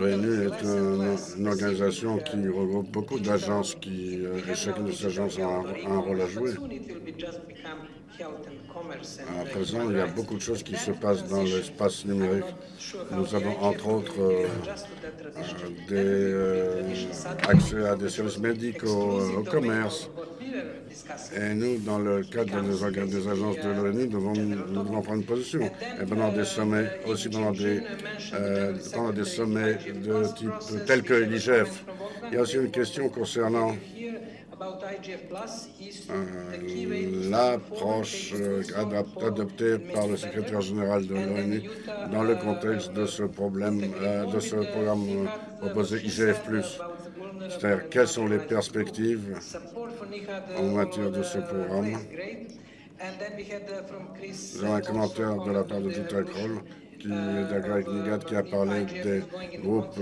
L'ONU est une organisation qui regroupe beaucoup d'agences qui, euh, et chacune de ces agences a un, un rôle à jouer. À présent, il y a beaucoup de choses qui se passent dans l'espace numérique. Nous avons entre autres euh, des, euh, accès à des services médicaux, euh, au commerce. Et nous, dans le cadre des, des agences de l'ONU, nous, devons, prendre position. Et pendant des sommets, aussi pendant des, euh, pendant des sommets de type tels que l'IGF, il y a aussi une question concernant euh, l'approche euh, adoptée par le secrétaire général de l'ONU dans le contexte de ce problème, euh, de ce programme proposé IGF+. C'est-à-dire, quelles sont les perspectives en matière de ce programme? J'ai un commentaire de la part de Jutta Kroll qui Greg Nigat qui a parlé des groupes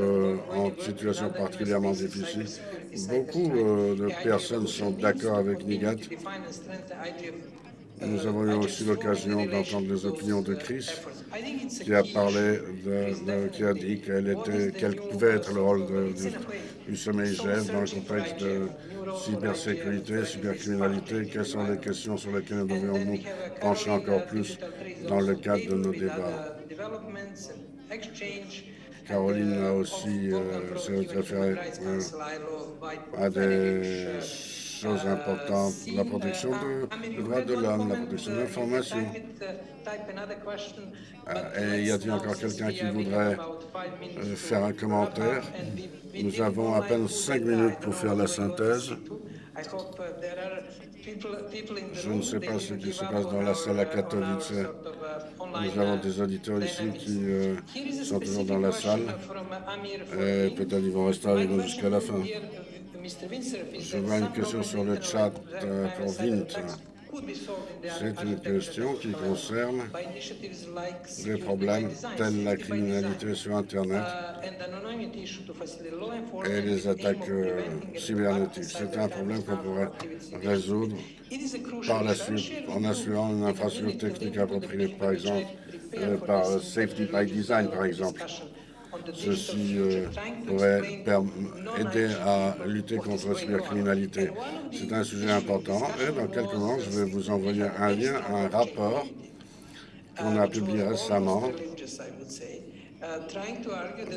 en situation particulièrement difficile Beaucoup euh, de personnes sont d'accord avec Nigat. Nous avons eu aussi l'occasion d'entendre les opinions de Chris, qui a parlé, de, qui a dit quel, était, pouvait être le rôle de, du sommet IGF dans le contexte de cybersécurité, cybercriminalité. Quelles sont les questions sur lesquelles nous devrions nous pencher encore plus dans le cadre de nos débats? Caroline a aussi euh, euh, à des choses importantes, la protection des droits de l'homme, la protection de l'information. Euh, et y a-t-il encore quelqu'un qui voudrait euh, faire un commentaire? Nous avons à peine cinq minutes pour faire la synthèse. Je ne sais pas ce qui se passe dans la salle à Katowice. Nous avons des auditeurs ici qui euh, sont toujours dans la salle. Et peut-être ils vont rester avec nous jusqu'à la fin. Je vois une question sur le chat euh, pour Vint. C'est une question qui concerne des problèmes tels la criminalité sur Internet et les attaques euh, cybernétiques. C'est un problème qu'on pourrait résoudre par la suite en assurant une infrastructure technique appropriée, par exemple, euh, par Safety by Design, par exemple. Ceci euh, pourrait aider à lutter contre la cybercriminalité. C'est un sujet important et dans quelques mois, je vais vous envoyer un lien à un rapport qu'on a publié récemment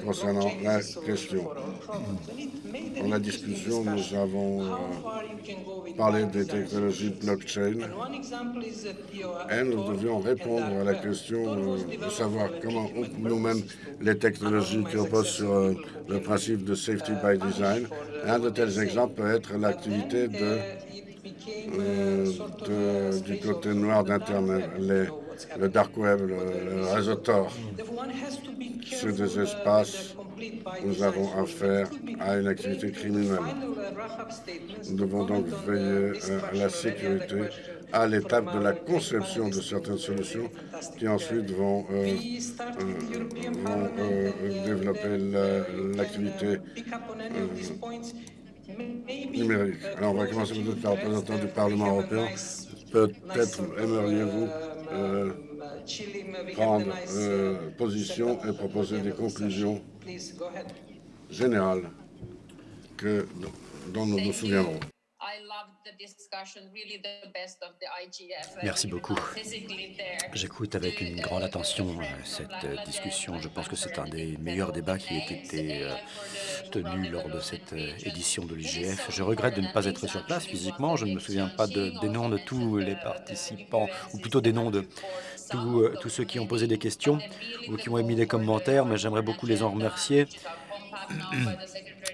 concernant la question. Dans la discussion, nous avons euh, parlé des technologies blockchain. Et nous devions répondre à la question euh, de savoir comment nous-mêmes les technologies qui reposent sur euh, le principe de safety by design. Un de tels exemples peut être l'activité de, du côté noir d'Internet, le dark web, le, le réseau Tor sur des espaces nous avons affaire à une activité criminelle. Nous devons donc veiller à la sécurité à l'étape de la conception de certaines solutions qui ensuite vont, euh, euh, euh, développer l'activité numérique. Alors on va commencer par le représentant du Parlement européen. Peut-être aimeriez-vous prendre euh, position et proposer des conclusions générales que dont nous nous souviendrons. Merci beaucoup. J'écoute avec une grande attention euh, cette euh, discussion. Je pense que c'est un des meilleurs débats qui ait été euh, tenu lors de cette édition de l'IGF. Je regrette de ne pas être sur place physiquement. Je ne me souviens pas de, des noms de tous les participants, ou plutôt des noms de tous, tous ceux qui ont posé des questions ou qui ont émis des commentaires, mais j'aimerais beaucoup les en remercier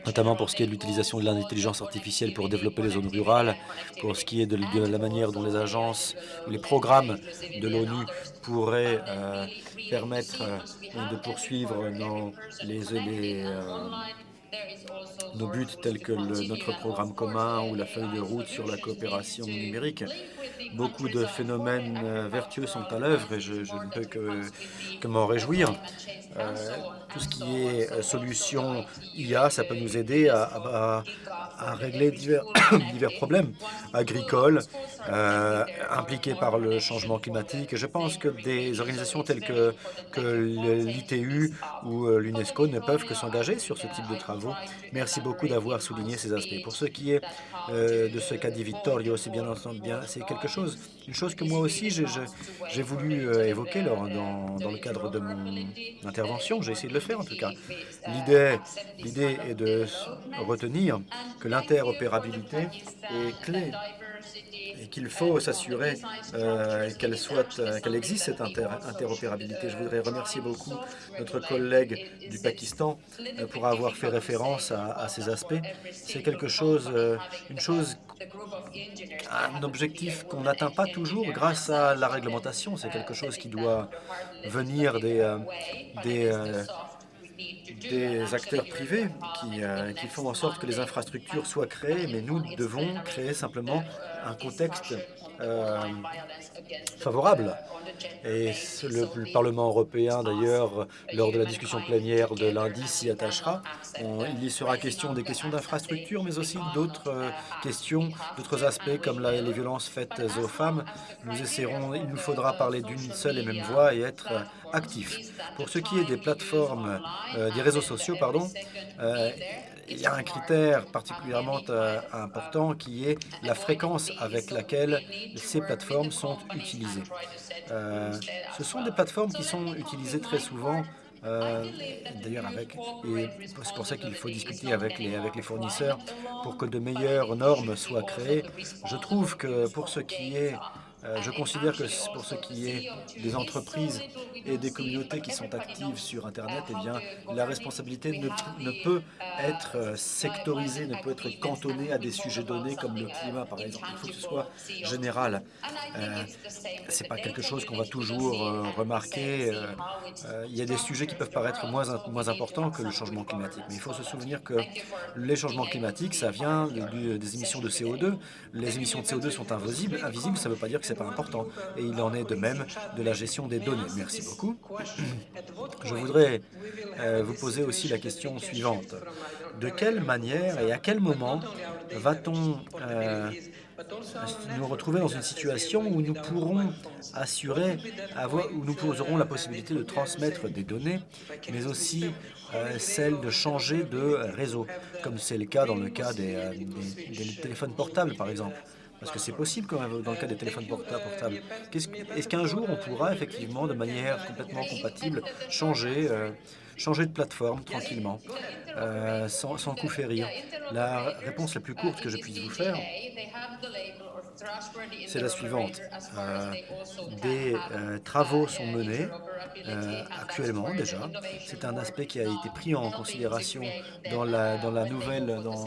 notamment pour ce qui est de l'utilisation de l'intelligence artificielle pour développer les zones rurales, pour ce qui est de, la manière dont les agences ou les programmes de l'ONU pourraient euh, permettre euh, de poursuivre nos, euh, nos buts tels que notre programme commun ou la feuille de route sur la coopération numérique. Beaucoup de phénomènes vertueux sont à l'œuvre et je, ne peux que, que m'en réjouir. Tout ce qui est euh, solution IA, ça peut nous aider à, régler *coughs* divers, problèmes agricoles euh, impliqués par le changement climatique. Je pense que des organisations telles que, l'ITU ou l'UNESCO ne peuvent que s'engager sur ce type de travaux. Merci beaucoup d'avoir souligné ces aspects. Pour ce qui est de ce qu'a dit Vittorio, c'est bien entendu bien, c'est quelque chose, une chose que moi aussi j'ai voulu évoquer lors, dans, le cadre de mon intervention j'ai essayé de le faire en tout cas. L'idée est de retenir que l'interopérabilité est clé et qu'il faut s'assurer euh, euh, qu'elle existe cette interopérabilité. Je voudrais remercier beaucoup notre collègue du Pakistan euh, pour avoir fait référence à, ces aspects. C'est quelque chose, une chose, un objectif qu'on n'atteint pas toujours grâce à la réglementation. C'est quelque chose qui doit venir des, des des acteurs privés qui, qui, font en sorte que les infrastructures soient créées, mais nous devons créer simplement un contexte euh, favorable. Et le, Parlement européen, d'ailleurs, lors de la discussion plénière de lundi, s'y attachera. il y sera question des questions d'infrastructure, mais aussi d'autres euh, questions, d'autres aspects comme les violences faites aux femmes. Nous essaierons, il nous faudra parler d'une seule et même voix et être euh, actifs. Pour ce qui est des plateformes, des réseaux sociaux, pardon, il y a un critère particulièrement euh, important qui est la fréquence avec laquelle ces plateformes sont utilisées. Euh, ce sont des plateformes qui sont utilisées très souvent euh, D'ailleurs, avec c'est pour ça qu'il faut discuter avec les, avec les fournisseurs pour que de meilleures normes soient créées. Je trouve que pour ce qui est je considère que pour ce qui est des entreprises et des communautés qui sont actives sur Internet, eh bien, la responsabilité ne, peut être euh, sectorisée, ne peut être cantonnée à des sujets donnés comme le climat, par exemple. Il faut que ce soit général. Euh, ce n'est pas quelque chose qu'on va toujours remarquer. il y a des sujets qui peuvent paraître moins, importants que le changement climatique. Mais il faut se souvenir que les changements climatiques, ça vient des émissions de CO2. Les émissions de CO2 sont invisibles. Invisibles, ça veut pas dire que pas important. Et il en est de même de la gestion des données. Merci beaucoup. *clears throat* Je voudrais euh, vous poser aussi la question suivante. De quelle manière et à quel moment va-t-on euh, nous retrouver dans une situation où nous pourrons assurer, avoir, où nous aurons la possibilité de transmettre des données, mais aussi euh, celle de changer de réseau, comme c'est le cas dans le cas des téléphones portables, par exemple? Parce que c'est possible quand même dans le cas des téléphones portables. Est-ce qu'un jour on pourra effectivement, de manière complètement compatible, changer, euh, changer de plateforme tranquillement, euh, sans, sans coup férir La réponse la plus courte que je puisse vous faire, c'est la suivante. Euh, des travaux sont menés actuellement déjà. C'est un aspect qui a été pris en considération dans la, dans la nouvelle, dans,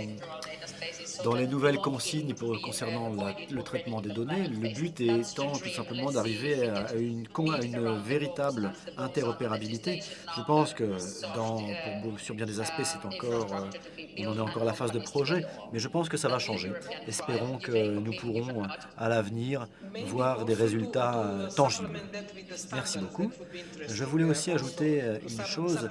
dans les nouvelles consignes concernant le traitement des données, le but étant tout simplement d'arriver à une, véritable interopérabilité. Je pense que dans, sur bien des aspects, c'est encore, euh, on en est encore à la phase de projet, mais je pense que ça va changer. Espérons que nous pourrons à l'avenir voir des résultats euh, tangibles. Merci beaucoup. Je voulais aussi ajouter euh, une chose,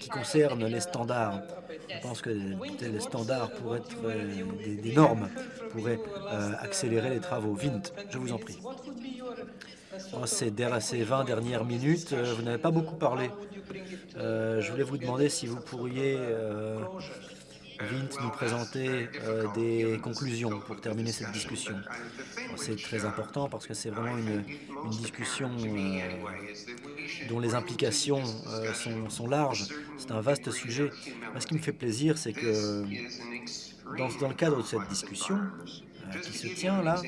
qui concerne les standards. Je pense que les standards pourraient être des, normes pourraient euh, accélérer les travaux. Vint, je vous en prie. Oh, ces, ces 20 dernières minutes, euh, vous n'avez pas beaucoup parlé. Euh, je voulais vous demander si vous pourriez Vint nous présenter euh, des conclusions pour terminer cette discussion. C'est très important parce que c'est vraiment une, discussion euh, dont les implications euh, sont, sont, larges. C'est un vaste sujet. ce qui me fait plaisir, c'est que dans, le cadre de cette discussion qui se tient là,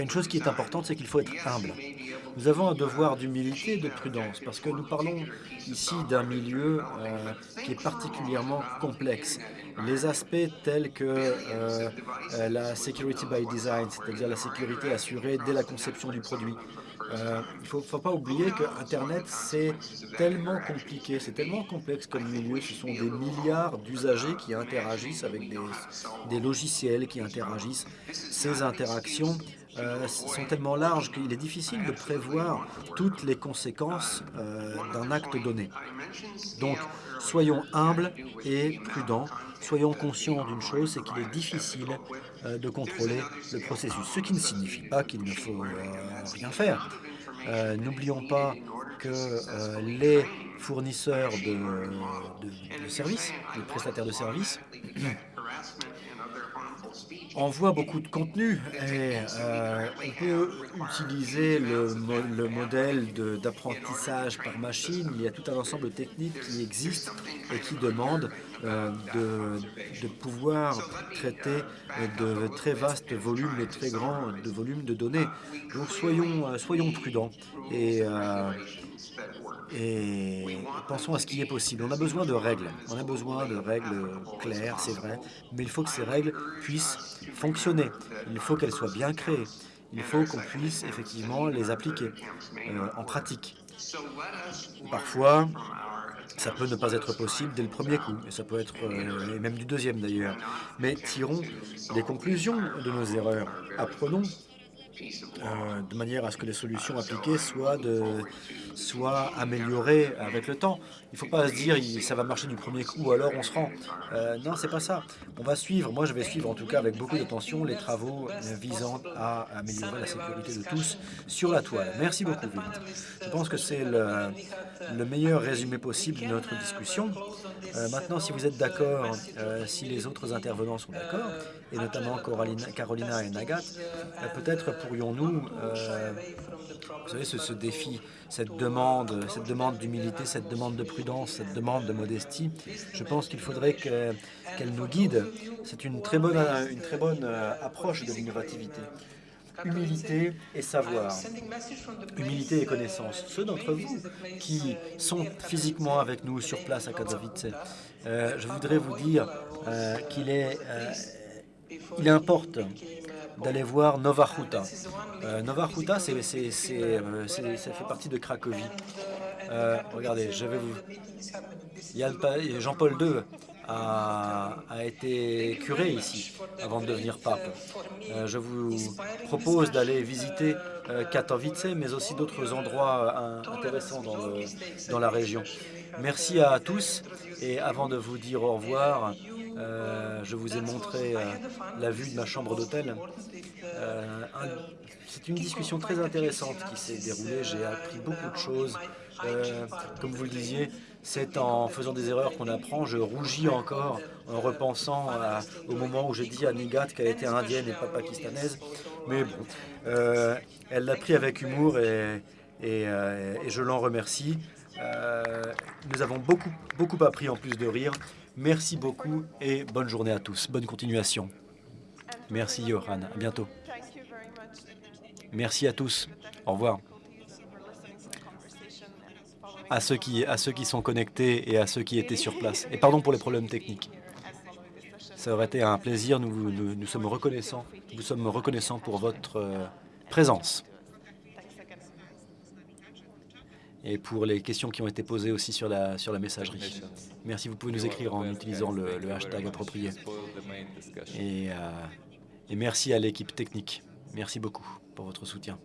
une chose qui est importante, c'est qu'il faut être humble. Nous avons un devoir d'humilité et de prudence parce que nous parlons ici d'un milieu euh, qui est particulièrement complexe. Les aspects tels que euh, euh, la security by design, c'est-à-dire la sécurité assurée dès la conception du produit, il ne faut, pas oublier que Internet, c'est tellement compliqué, c'est tellement complexe comme milieu. Ce sont des milliards d'usagers qui interagissent avec des, des, logiciels, qui interagissent. Ces interactions euh, sont tellement larges qu'il est difficile de prévoir toutes les conséquences euh, d'un acte donné. Donc, soyons humbles et prudents. Soyons conscients d'une chose, c'est qu'il est difficile euh, de contrôler le processus, ce qui ne signifie pas qu'il ne faut rien faire. N'oublions pas que les fournisseurs de services, les prestataires de services, *clears throat* on voit beaucoup de contenu et euh, on peut utiliser le, modèle d'apprentissage par machine. Il y a tout un ensemble de techniques qui existent et qui demandent euh, de, pouvoir traiter de très vastes volumes et très grands volumes de données. Donc soyons, euh, soyons prudents et pensons à ce qui est possible. On a besoin de règles, on a besoin de règles claires, c'est vrai, mais il faut que ces règles puissent fonctionner, il faut qu'elles soient bien créées, il faut qu'on puisse effectivement les appliquer euh, en pratique. Parfois, ça peut ne pas être possible dès le premier coup, et ça peut être euh, même du deuxième d'ailleurs. Mais tirons des conclusions de nos erreurs, apprenons euh, de manière à ce que les solutions appliquées soient, de, soient améliorées avec le temps. Il ne faut pas se dire ça va marcher du premier coup, alors on se rend. Euh, non, c'est pas ça. On va suivre, moi je vais suivre en tout cas avec beaucoup d'attention les travaux visant à améliorer la sécurité de tous sur la toile. Merci beaucoup, Je pense que c'est le, le, meilleur résumé possible de notre discussion. Euh, maintenant, si vous êtes d'accord, euh, si les autres intervenants sont d'accord, et notamment Carolina et Nagat, peut-être pourrions-nous, vous savez, ce, défi cette demande, cette demande d'humilité, cette demande de prudence, cette demande de modestie, je pense qu'il faudrait qu'elle nous guide. C'est une très bonne, une très bonne euh, approche de l'innovativité. Humilité et savoir, humilité et connaissance. Ceux d'entre vous qui sont physiquement avec nous sur place à Katowice, euh, je voudrais vous dire euh, qu'il est, il importe d'aller voir Nova Huta. Euh, Nova Huta, c'est, euh, ça fait partie de Cracovie. Euh, regardez, je vais vous... Jean-Paul II a, a, été curé ici avant de devenir pape. je vous propose d'aller visiter Katowice, mais aussi d'autres endroits intéressants dans, dans la région. Merci à tous et avant de vous dire au revoir, euh, je vous ai montré euh, la vue de ma chambre d'hôtel. Euh, c'est une discussion très intéressante qui s'est déroulée. J'ai appris beaucoup de choses. comme vous le disiez, c'est en faisant des erreurs qu'on apprend. Je rougis encore en repensant au moment où j'ai dit à Nigat qu'elle était indienne et pas pakistanaise. Mais bon, elle l'a pris avec humour et, et, je l'en remercie. nous avons beaucoup, beaucoup appris en plus de rire. Merci beaucoup et bonne journée à tous. Bonne continuation. Merci Johan. À bientôt. Merci à tous. Au revoir. À ceux, qui, à ceux qui sont connectés et à ceux qui étaient sur place. Et pardon pour les problèmes techniques. Ça aurait été un plaisir. Nous, nous, sommes reconnaissants. Nous sommes reconnaissants pour votre euh, présence. Et pour les questions qui ont été posées aussi sur la, sur la messagerie. Merci, vous pouvez nous écrire en utilisant le, hashtag approprié. Euh, et merci à l'équipe technique. Merci beaucoup pour votre soutien.